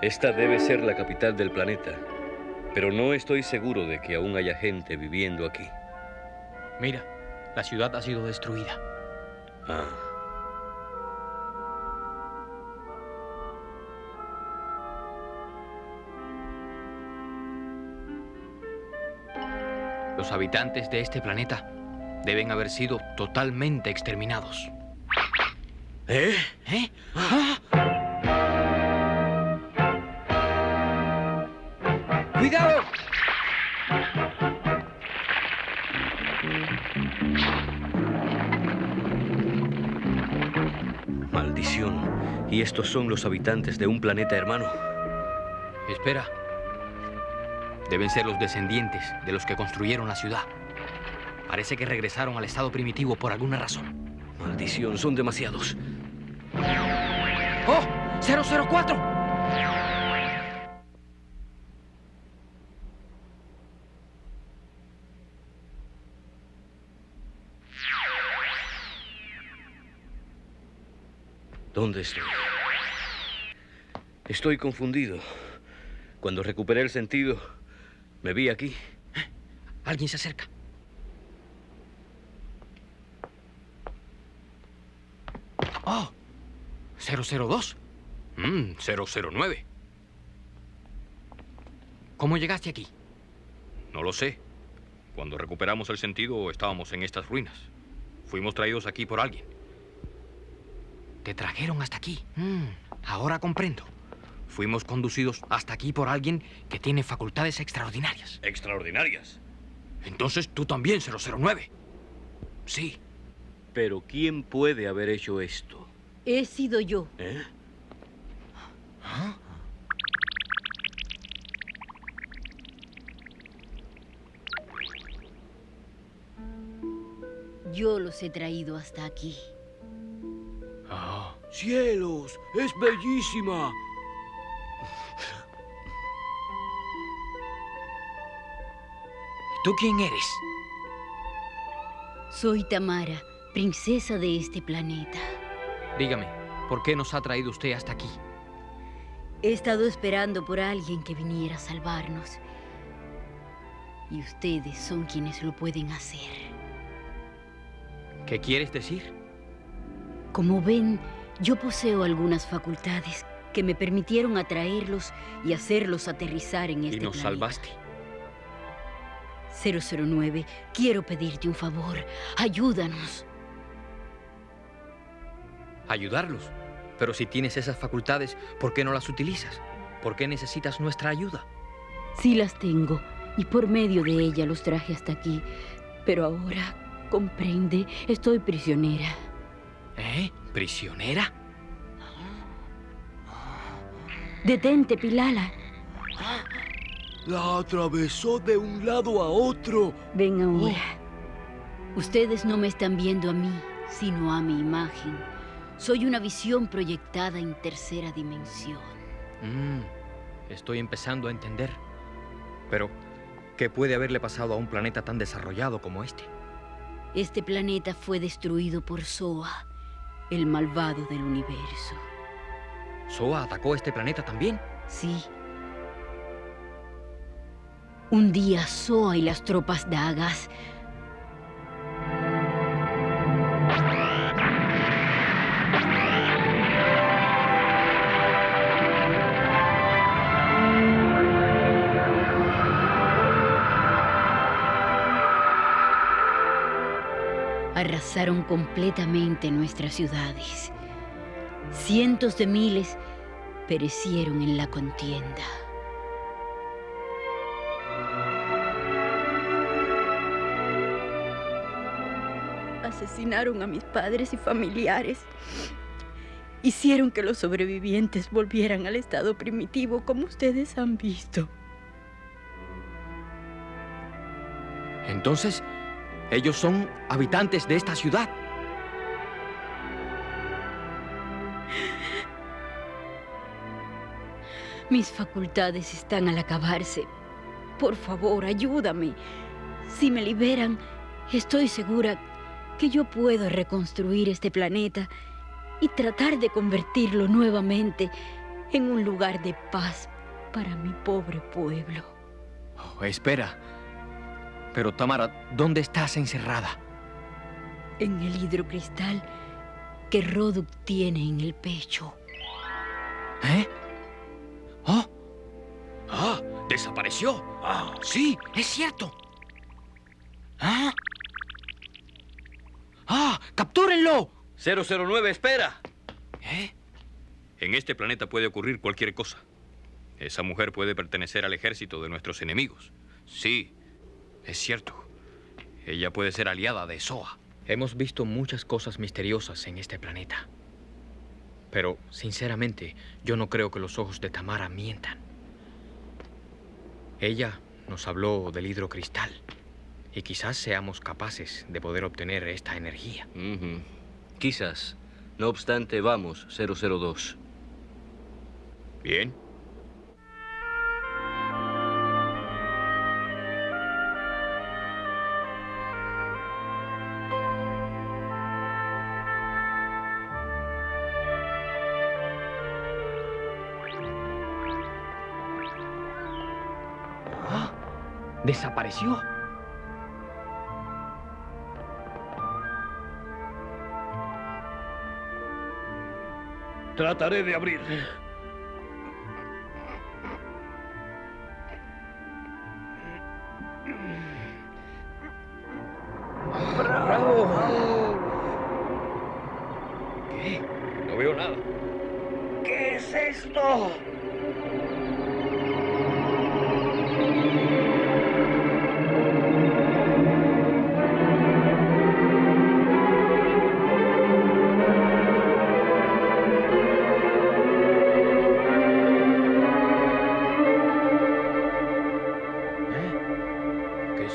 Esta debe ser la capital del planeta, pero no estoy seguro de que aún haya gente viviendo aquí. Mira, la ciudad ha sido destruida. Ah. Los habitantes de este planeta deben haber sido totalmente exterminados. ¿Eh? ¿Eh? ¡Cuidado! Estos son los habitantes de un planeta hermano? Espera. Deben ser los descendientes de los que construyeron la ciudad. Parece que regresaron al estado primitivo por alguna razón. Maldición, son demasiados. ¡Oh! ¡004! ¿Dónde estoy? Estoy confundido. Cuando recuperé el sentido, me vi aquí. Alguien se acerca. Oh, 002. Mm, 009. ¿Cómo llegaste aquí? No lo sé. Cuando recuperamos el sentido, estábamos en estas ruinas. Fuimos traídos aquí por alguien. Te trajeron hasta aquí. Mm, ahora comprendo. Fuimos conducidos hasta aquí por alguien que tiene facultades extraordinarias. ¿Extraordinarias? Entonces tú también, 009. Sí. Pero ¿quién puede haber hecho esto? He sido yo. ¿Eh? Yo los he traído hasta aquí. ¡Cielos! ¡Es bellísima! ¿Tú quién eres? Soy Tamara, princesa de este planeta. Dígame, ¿por qué nos ha traído usted hasta aquí? He estado esperando por alguien que viniera a salvarnos. Y ustedes son quienes lo pueden hacer. ¿Qué quieres decir? Como ven, yo poseo algunas facultades que me permitieron atraerlos y hacerlos aterrizar en este Y nos planeta. salvaste. 009, quiero pedirte un favor. Ayúdanos. Ayudarlos. Pero si tienes esas facultades, ¿por qué no las utilizas? ¿Por qué necesitas nuestra ayuda? Sí las tengo, y por medio de ella los traje hasta aquí. Pero ahora, comprende, estoy prisionera. ¿Eh? ¿Prisionera? Detente, Pilala. La atravesó de un lado a otro. Ven ahora. Ustedes no me están viendo a mí, sino a mi imagen. Soy una visión proyectada en tercera dimensión. Mm, estoy empezando a entender. Pero, ¿qué puede haberle pasado a un planeta tan desarrollado como este? Este planeta fue destruido por Soa, el malvado del universo. ¿Soa atacó este planeta también? Sí. Un día Soa y las tropas Dagas arrasaron completamente nuestras ciudades. Cientos de miles perecieron en la contienda. Asesinaron a mis padres y familiares. Hicieron que los sobrevivientes volvieran al estado primitivo como ustedes han visto. Entonces, ellos son habitantes de esta ciudad. Mis facultades están al acabarse. Por favor, ayúdame. Si me liberan, estoy segura que yo puedo reconstruir este planeta y tratar de convertirlo nuevamente en un lugar de paz para mi pobre pueblo. Oh, espera. Pero Tamara, ¿dónde estás encerrada? En el hidrocristal que Roduk tiene en el pecho. ¿Eh? ¡Oh! ¡Ah! ¡Desapareció! ¡Ah! ¡Sí! ¡Es cierto! ¿Ah? ¡Ah! ¡Captúrenlo! 009, espera. ¿Eh? En este planeta puede ocurrir cualquier cosa. Esa mujer puede pertenecer al ejército de nuestros enemigos. Sí, Es cierto. Ella puede ser aliada de Soa. Hemos visto muchas cosas misteriosas en este planeta. Pero, sinceramente, yo no creo que los ojos de Tamara mientan. Ella nos habló del hidrocristal y quizás seamos capaces de poder obtener esta energía. Quizás. No obstante, vamos, 002. Bien. ¡Ah! ¡Desapareció! Trataré de abrir.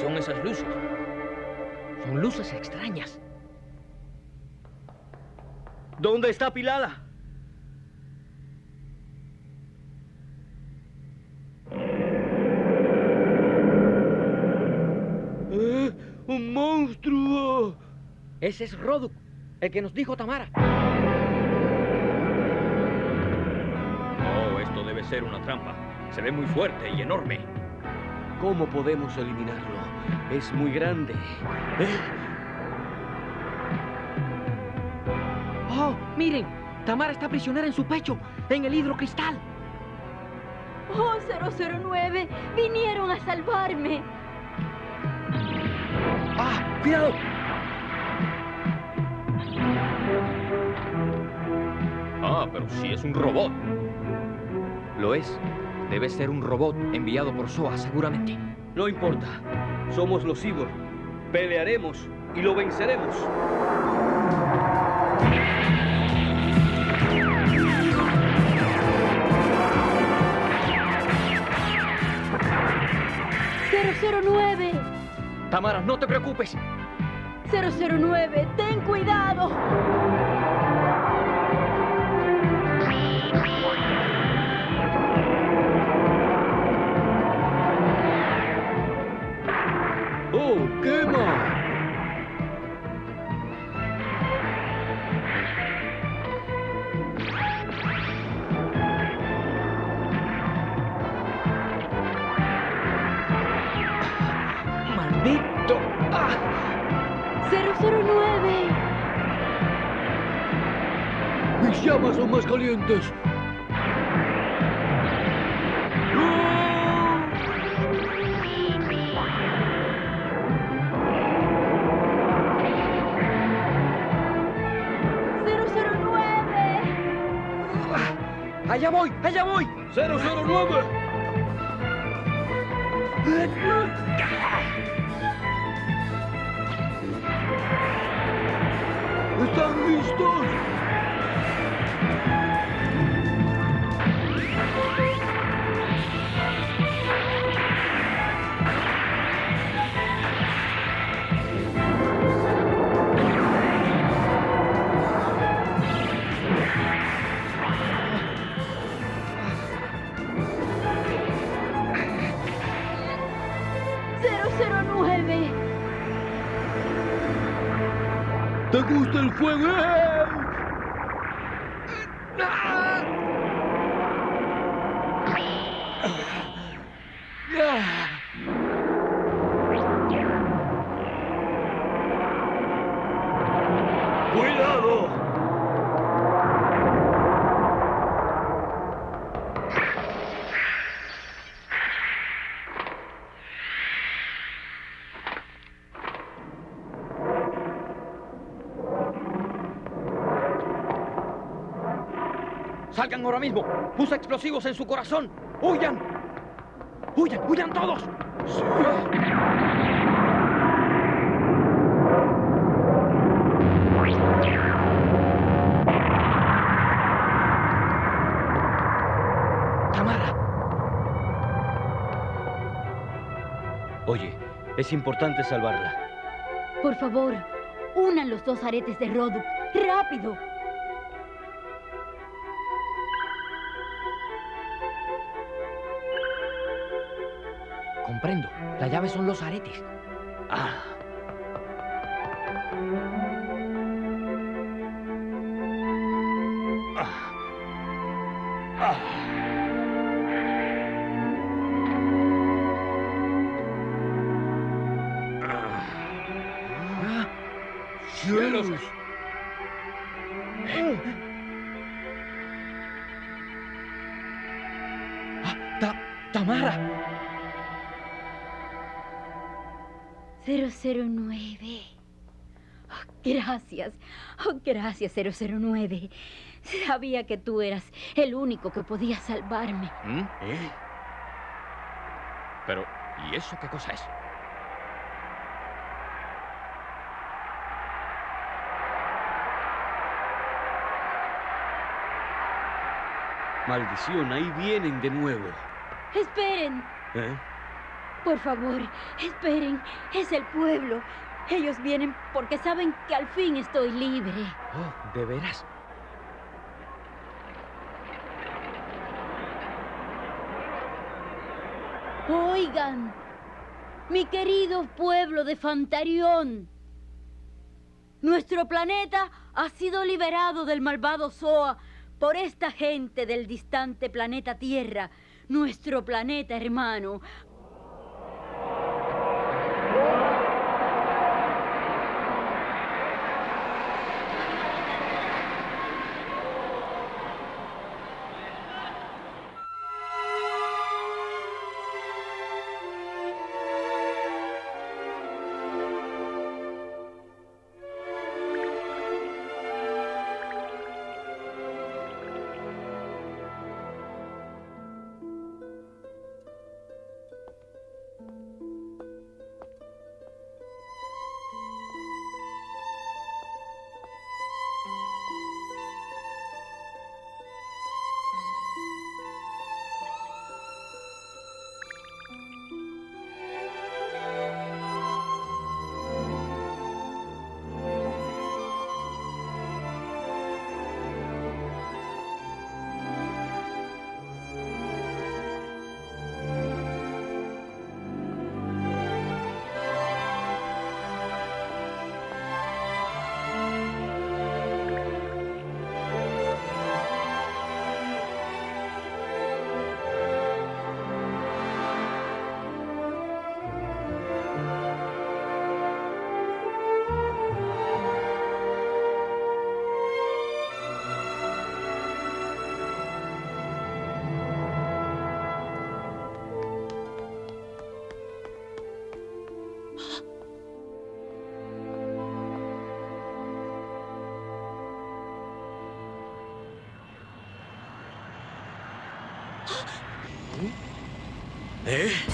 Son esas luces? Son luces extrañas. ¿Dónde está Pilala? ¡Eh! ¡Un monstruo! Ese es Roduk, el que nos dijo Tamara. Oh, esto debe ser una trampa. Se ve muy fuerte y enorme. ¿Cómo podemos eliminarlo? Es muy grande. ¿Eh? ¡Oh, miren! Tamara está prisionera en su pecho, en el hidrocristal. Oh, 009, vinieron a salvarme. ¡Ah! ¡Cuidado! Ah, pero sí es un robot. Lo es. Debe ser un robot enviado por SOA, seguramente. No importa. Somos los Cyborg. Pelearemos y lo venceremos. ¡009! Tamara, no te preocupes. 009, ten cuidado. Quema! ¡Maldito! ¡Ah! 009. ¡Mis llamas son más calientes! ¡Allá voy! ¡Allá voy! ¡009! El fuego? ¡Salgan ahora mismo! ¡Usa explosivos en su corazón! ¡Huyan! ¡Huyan! ¡Huyan todos! Sí. ¡Tamara! Oye, es importante salvarla. Por favor, unan los dos aretes de Roduk. ¡Rápido! Comprendo. La llave son los aretes. Ah. Gracias, 009. Sabía que tú eras el único que podía salvarme. ¿Mm? Pero, ¿y eso qué cosa es? Maldición, ahí vienen de nuevo. Esperen. ¿Eh? Por favor, esperen. Es el pueblo. Ellos vienen porque saben que al fin estoy libre. Oh, ¿de veras? Oigan, mi querido pueblo de Fantarión. Nuestro planeta ha sido liberado del malvado Soa por esta gente del distante planeta Tierra, nuestro planeta hermano. ¿Eh?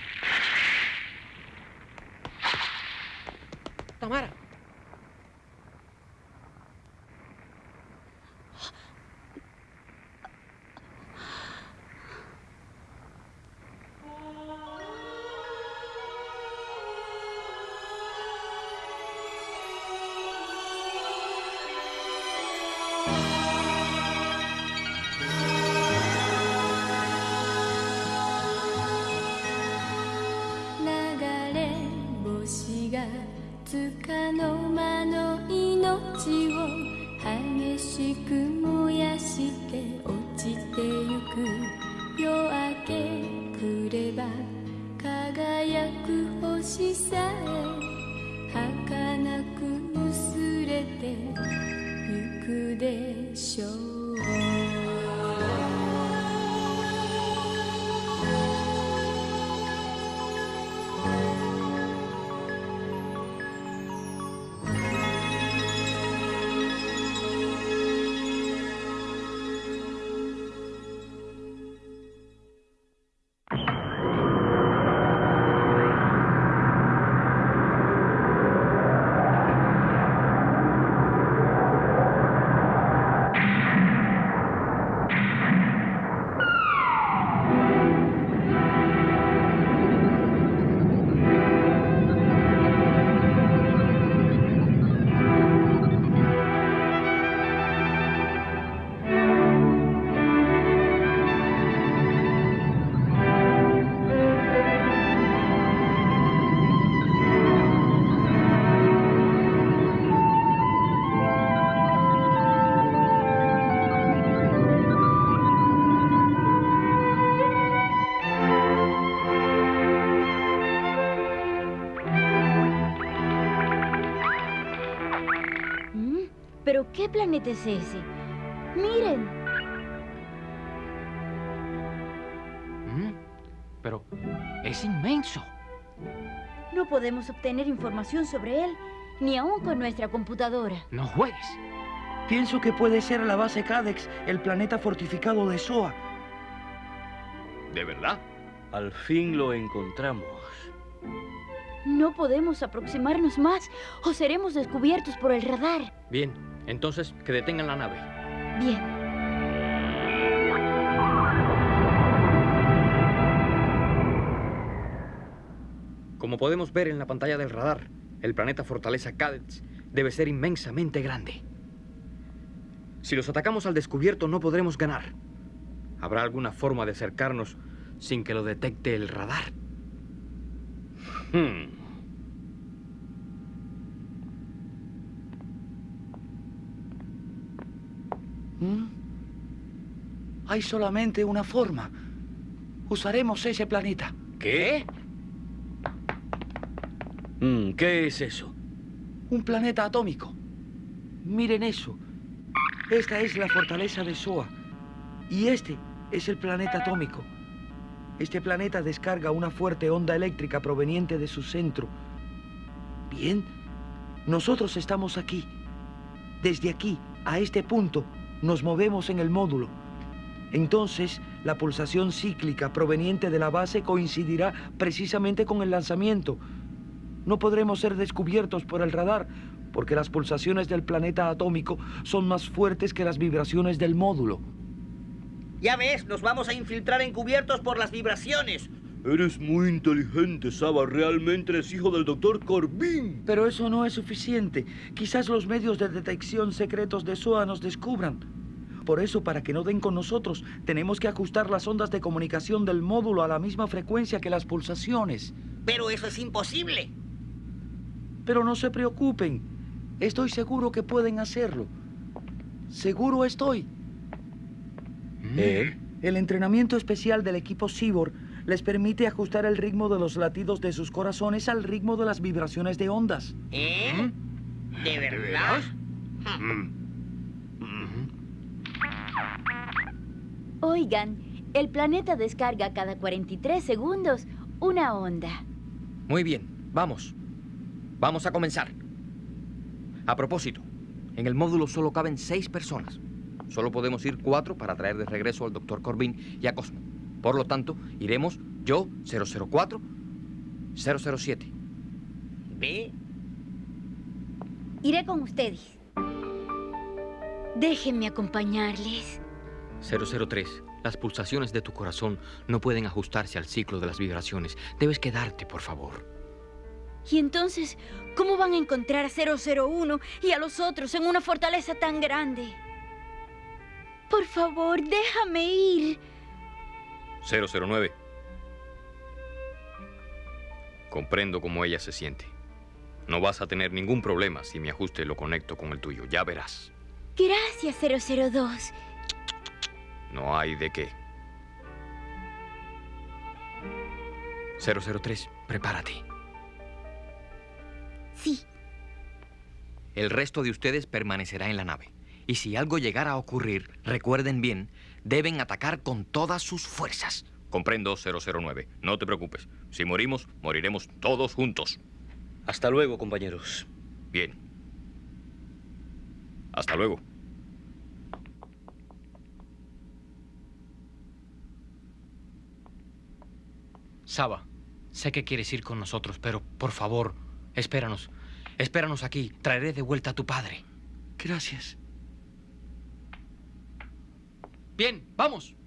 planeta es ese? Miren. Mm, Pero es inmenso. No podemos obtener información sobre él, ni aún con nuestra computadora. No juegues. Pienso que puede ser la base Cadex, el planeta fortificado de SOA. ¿De verdad? Al fin lo encontramos. No podemos aproximarnos más o seremos descubiertos por el radar. Bien, entonces que detengan la nave. Bien. Como podemos ver en la pantalla del radar, el planeta Fortaleza Cadets debe ser inmensamente grande. Si los atacamos al descubierto no podremos ganar. ¿Habrá alguna forma de acercarnos sin que lo detecte el radar? Hmm. ¿Mm? Hay solamente una forma. Usaremos ese planeta. ¿Qué? Mm, ¿Qué es eso? Un planeta atómico. Miren eso. Esta es la fortaleza de Soa. Y este es el planeta atómico. Este planeta descarga una fuerte onda eléctrica proveniente de su centro. Bien, nosotros estamos aquí. Desde aquí a este punto nos movemos en el módulo. Entonces, la pulsación cíclica proveniente de la base coincidirá precisamente con el lanzamiento. No podremos ser descubiertos por el radar porque las pulsaciones del planeta atómico son más fuertes que las vibraciones del módulo. Ya ves, nos vamos a infiltrar encubiertos por las vibraciones. Eres muy inteligente, Saba. Realmente eres hijo del doctor Corbin. Pero eso no es suficiente. Quizás los medios de detección secretos de SOA nos descubran. Por eso, para que no den con nosotros, tenemos que ajustar las ondas de comunicación del módulo a la misma frecuencia que las pulsaciones. Pero eso es imposible. Pero no se preocupen. Estoy seguro que pueden hacerlo. Seguro estoy. ¿Eh? El entrenamiento especial del equipo Cyborg les permite ajustar el ritmo de los latidos de sus corazones al ritmo de las vibraciones de ondas. ¿Eh? ¿De verdad? Oigan, el planeta descarga cada 43 segundos una onda. Muy bien, vamos. Vamos a comenzar. A propósito, en el módulo solo caben seis personas. Solo podemos ir cuatro para traer de regreso al doctor Corbin y a Cosmo. Por lo tanto, iremos yo, 004, 007. ¿Ve? Iré con ustedes. Déjenme acompañarles. 003, las pulsaciones de tu corazón no pueden ajustarse al ciclo de las vibraciones. Debes quedarte, por favor. Y entonces, ¿cómo van a encontrar a 001 y a los otros en una fortaleza tan grande? Por favor, déjame ir. 009. Comprendo cómo ella se siente. No vas a tener ningún problema si mi ajuste lo conecto con el tuyo. Ya verás. Gracias, 002. No hay de qué. 003, prepárate. Sí. El resto de ustedes permanecerá en la nave. Y si algo llegara a ocurrir, recuerden bien, deben atacar con todas sus fuerzas. Comprendo, 009. No te preocupes. Si morimos, moriremos todos juntos. Hasta luego, compañeros. Bien. Hasta luego. Saba, sé que quieres ir con nosotros, pero por favor, espéranos. Espéranos aquí. Traeré de vuelta a tu padre. Gracias. Bien, vamos.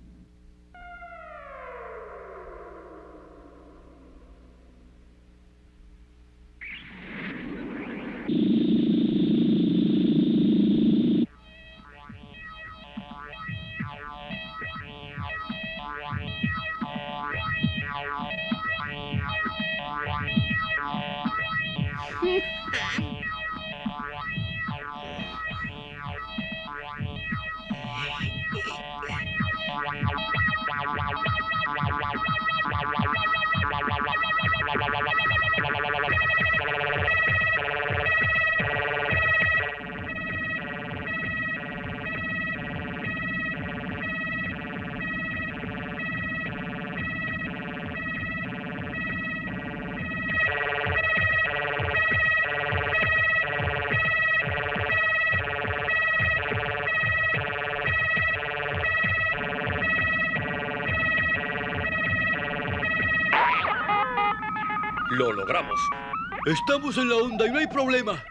Estamos en la onda y no hay problema.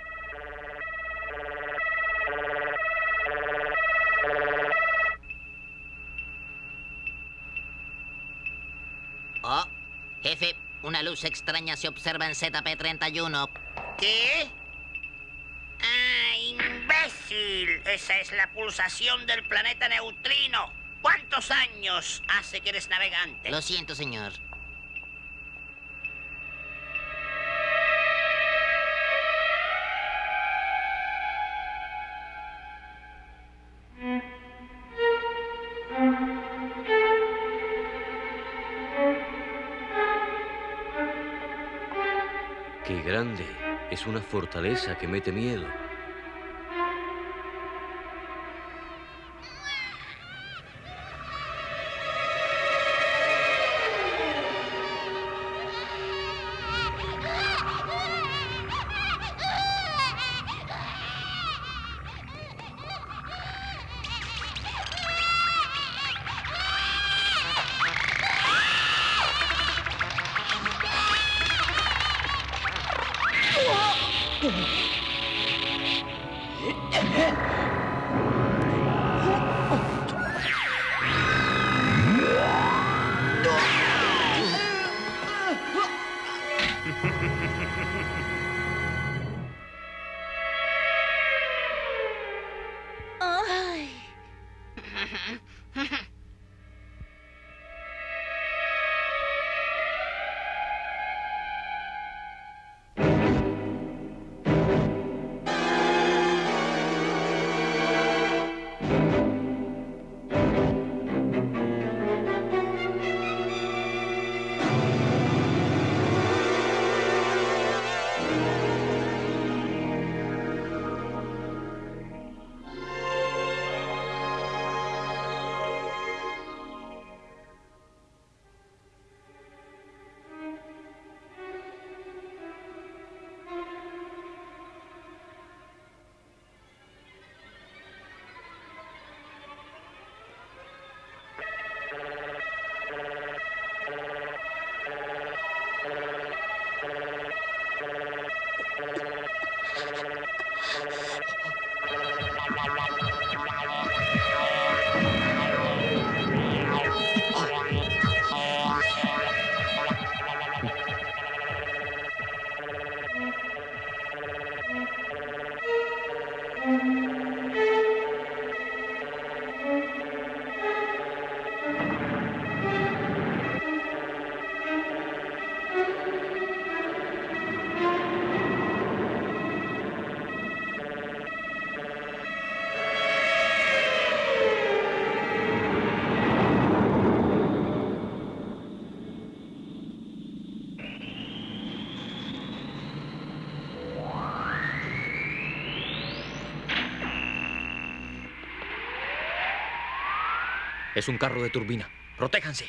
Oh, jefe, una luz extraña se observa en ZP-31. ¿Qué? ¡Ah, imbécil! Esa es la pulsación del planeta neutrino. ¿Cuántos años hace que eres navegante? Lo siento, señor. Es una fortaleza que mete miedo. Es un carro de turbina. Protéjanse.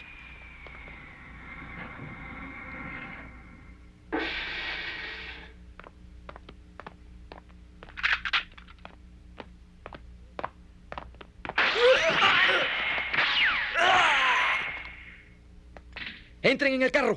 Entren en el carro.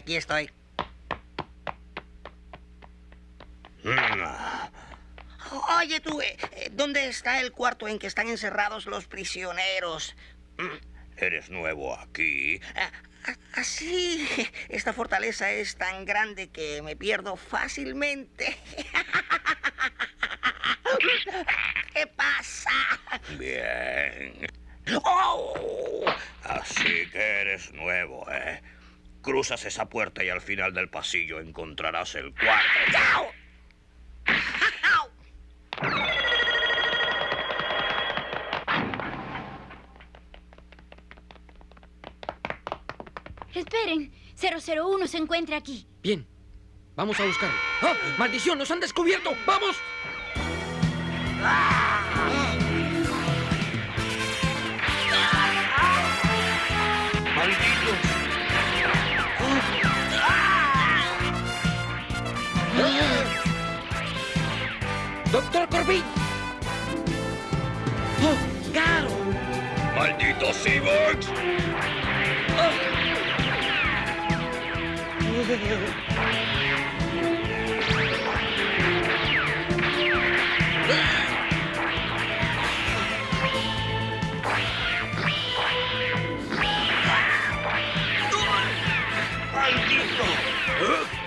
Aquí estoy. Oye tú, eh, eh, ¿dónde está el cuarto en que están encerrados los prisioneros? ¿Eres nuevo aquí? Así, esta fortaleza es tan grande que me pierdo fácilmente. ¿Qué pasa? Bien. ¡Oh! Así que eres nuevo, ¿eh? Cruzas esa puerta y al final del pasillo encontrarás el cuarto. Esperen, 001 se encuentra aquí. Bien. Vamos a buscarlo. ¡Ah! ¡Maldición! ¡Nos han descubierto! ¡Vamos! ¡Doctor Corbin! ¡Oh, Garo! ¡Malditos cyborgs! ¡Maldito!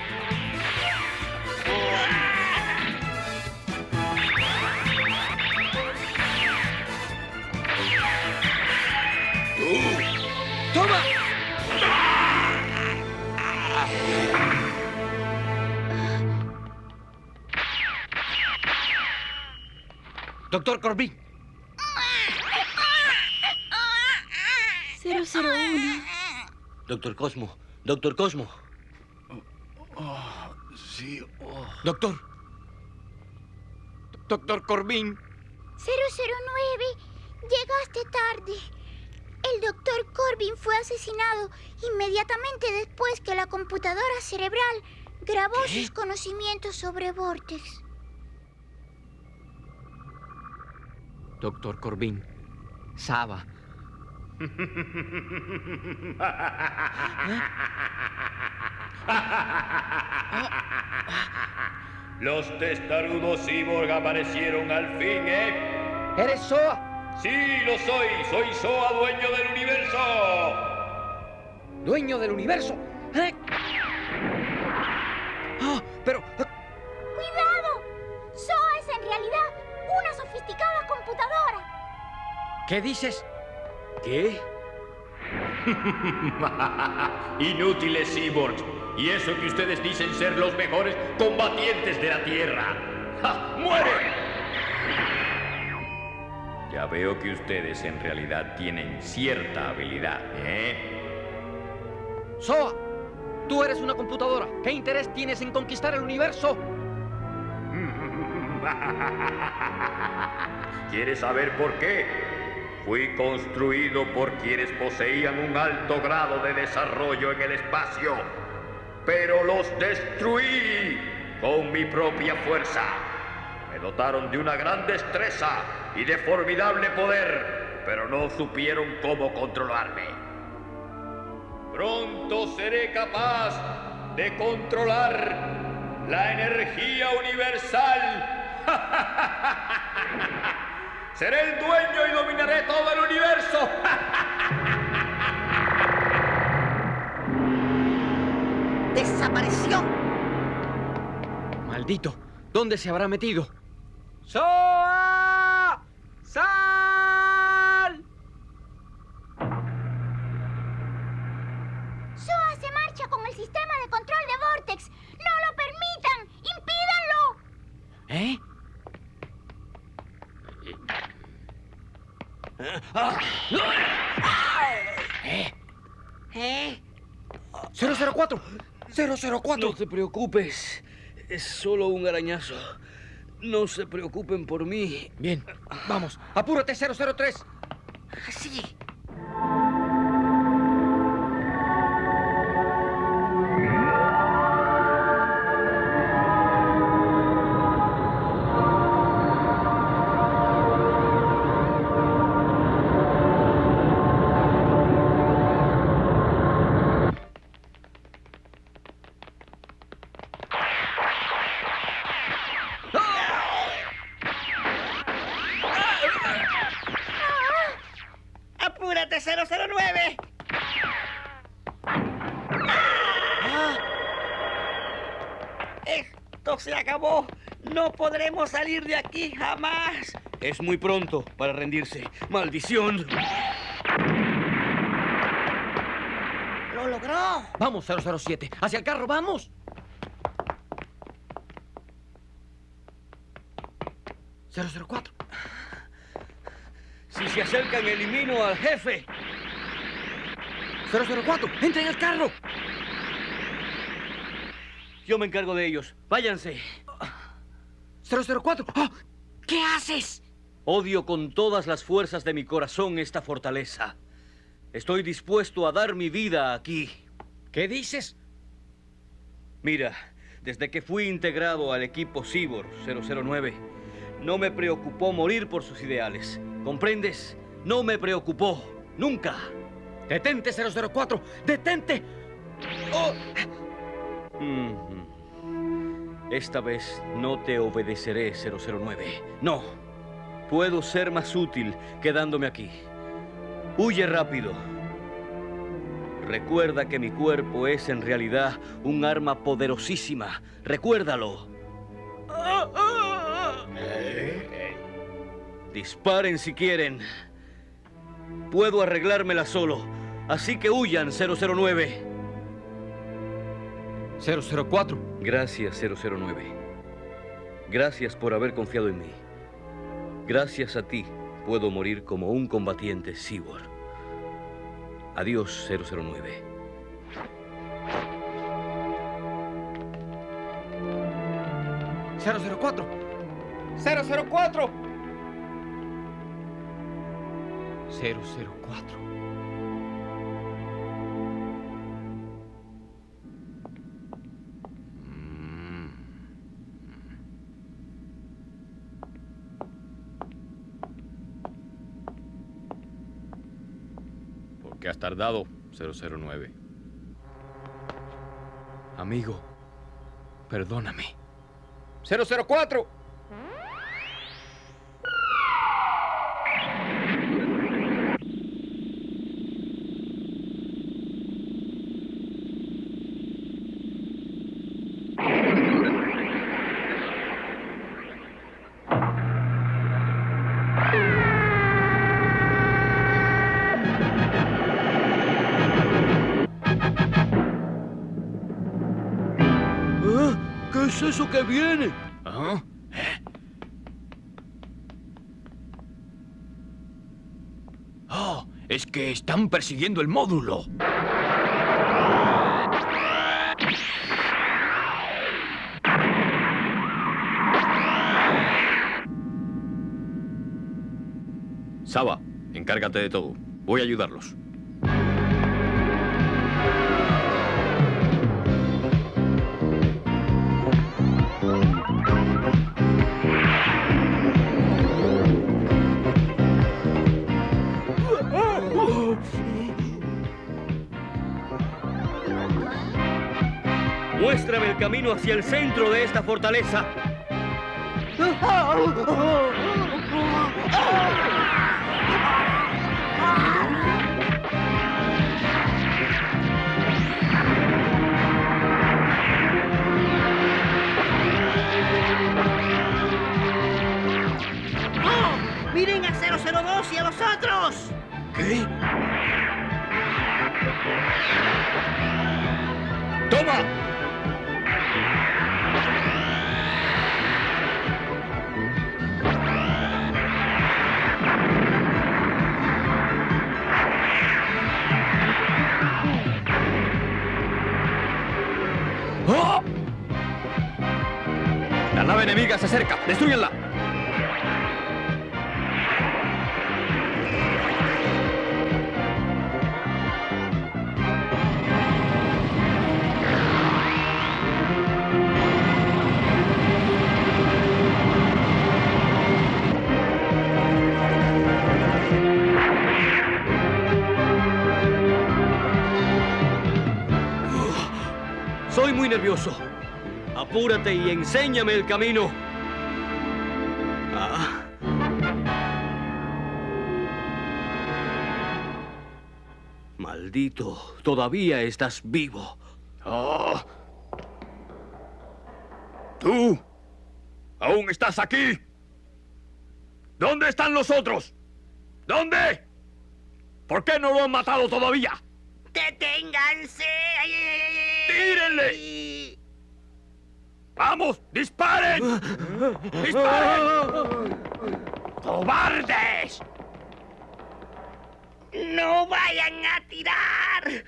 Doctor Corbin. 001. Doctor Cosmo, doctor Cosmo. sí. Doctor. Doctor Corbin. 009, llegaste tarde. El doctor Corbin fue asesinado inmediatamente después que la computadora cerebral grabó sus conocimientos sobre Vortex. Doctor Corbin. Saba. Los testarudos cyborg aparecieron al fin, ¿eh? ¿Eres Soa? Sí, lo soy. Soy Soa, dueño del universo. Dueño del universo. ¿Eh? Ah, pero... ¡Cuidado! SOA es en realidad una sofisticada computadora. ¿Qué dices? ¿Qué? Inútiles cyborgs. Y eso que ustedes dicen ser los mejores combatientes de la Tierra. ¡Ja! ¡Mueren! Ya veo que ustedes en realidad tienen cierta habilidad, ¿eh? Soa, tú eres una computadora. ¿Qué interés tienes en conquistar el universo? ¿Quieres saber por qué? Fui construido por quienes poseían un alto grado de desarrollo en el espacio, pero los destruí con mi propia fuerza. Me dotaron de una gran destreza y de formidable poder, pero no supieron cómo controlarme. Pronto seré capaz de controlar la energía universal. Seré el dueño y dominaré todo el universo. ¡Desapareció! Maldito, ¿dónde se habrá metido? ¡Soa! ¡Sal! Soa se marcha con el sistema de control de Vortex. ¡No lo permitan! ¡Impídanlo! ¿Eh? ¿Eh? ¿Eh? 004. 004. No te preocupes. Es solo un arañazo. No se preocupen por mí. Bien, vamos. Apúrate, 003. Sí. No podremos salir de aquí jamás. Es muy pronto para rendirse. ¡Maldición! ¡Lo logró! Vamos, 007. Hacia el carro, vamos. ¡004! Si se acercan, elimino al jefe. 004, entra en el carro. Yo me encargo de ellos. Váyanse. 004. ¡Ah! ¿Qué haces? Odio con todas las fuerzas de mi corazón esta fortaleza. Estoy dispuesto a dar mi vida aquí. ¿Qué dices? Mira, desde que fui integrado al equipo Cyborg 009, no me preocupó morir por sus ideales. ¿Comprendes? No me preocupó. Nunca. ¡Detente, 004! ¡Detente! ¡Oh! Mm. Esta vez no te obedeceré, 009. No. Puedo ser más útil quedándome aquí. Huye rápido. Recuerda que mi cuerpo es en realidad un arma poderosísima. Recuérdalo. Disparen si quieren. Puedo arreglármela solo. Así que huyan, 009. 004. Gracias, 009. Gracias por haber confiado en mí. Gracias a ti puedo morir como un combatiente Cyborg. Adiós, 009. ¡004! ¡004! 004. Tardado, 009? Amigo, perdóname. 004. Eso que viene? ¿Ah? Oh, es que están persiguiendo el módulo. Saba, encárgate de todo. Voy a ayudarlos. Hacia el centro de esta fortaleza. ¡Miren a 002 y a los Enemiga se acerca. ¡Destruyanla! Apúrate y enséñame el camino. Ah. Maldito, todavía estás vivo. ¡Oh! ¡Tú! ¿Aún estás aquí? ¿Dónde están los otros? ¿Dónde? ¿Por qué no lo han matado todavía? ¡Deténganse! ¡Tírenle! ¡Vamos! ¡Disparen! ¡Disparen! ¡Cobardes! ¡No vayan a tirar!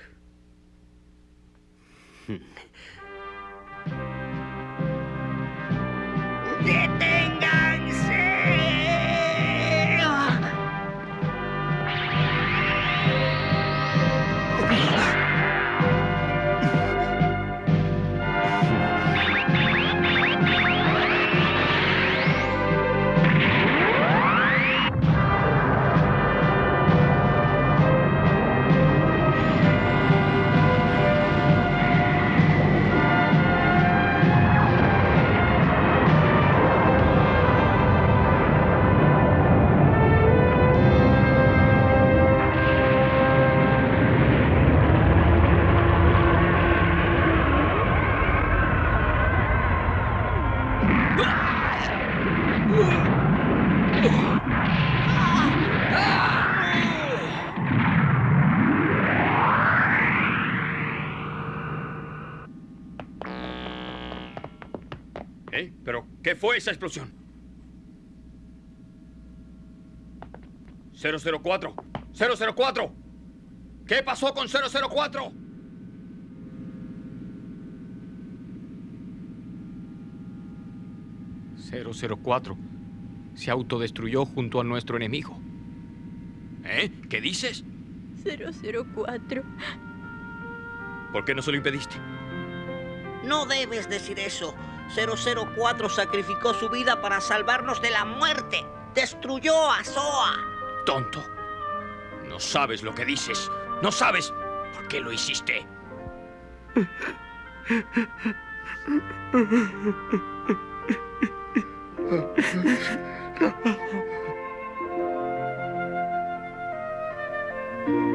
qué fue esa explosión? 004. 004. ¿Qué pasó con 004? ...004... ...se autodestruyó junto a nuestro enemigo. ¿Eh? ¿Qué dices? 004. ¿Por qué no se lo impediste? No debes decir eso. 004 sacrificó su vida para salvarnos de la muerte. Destruyó a Soa. Tonto. No sabes lo que dices. No sabes por qué lo hiciste.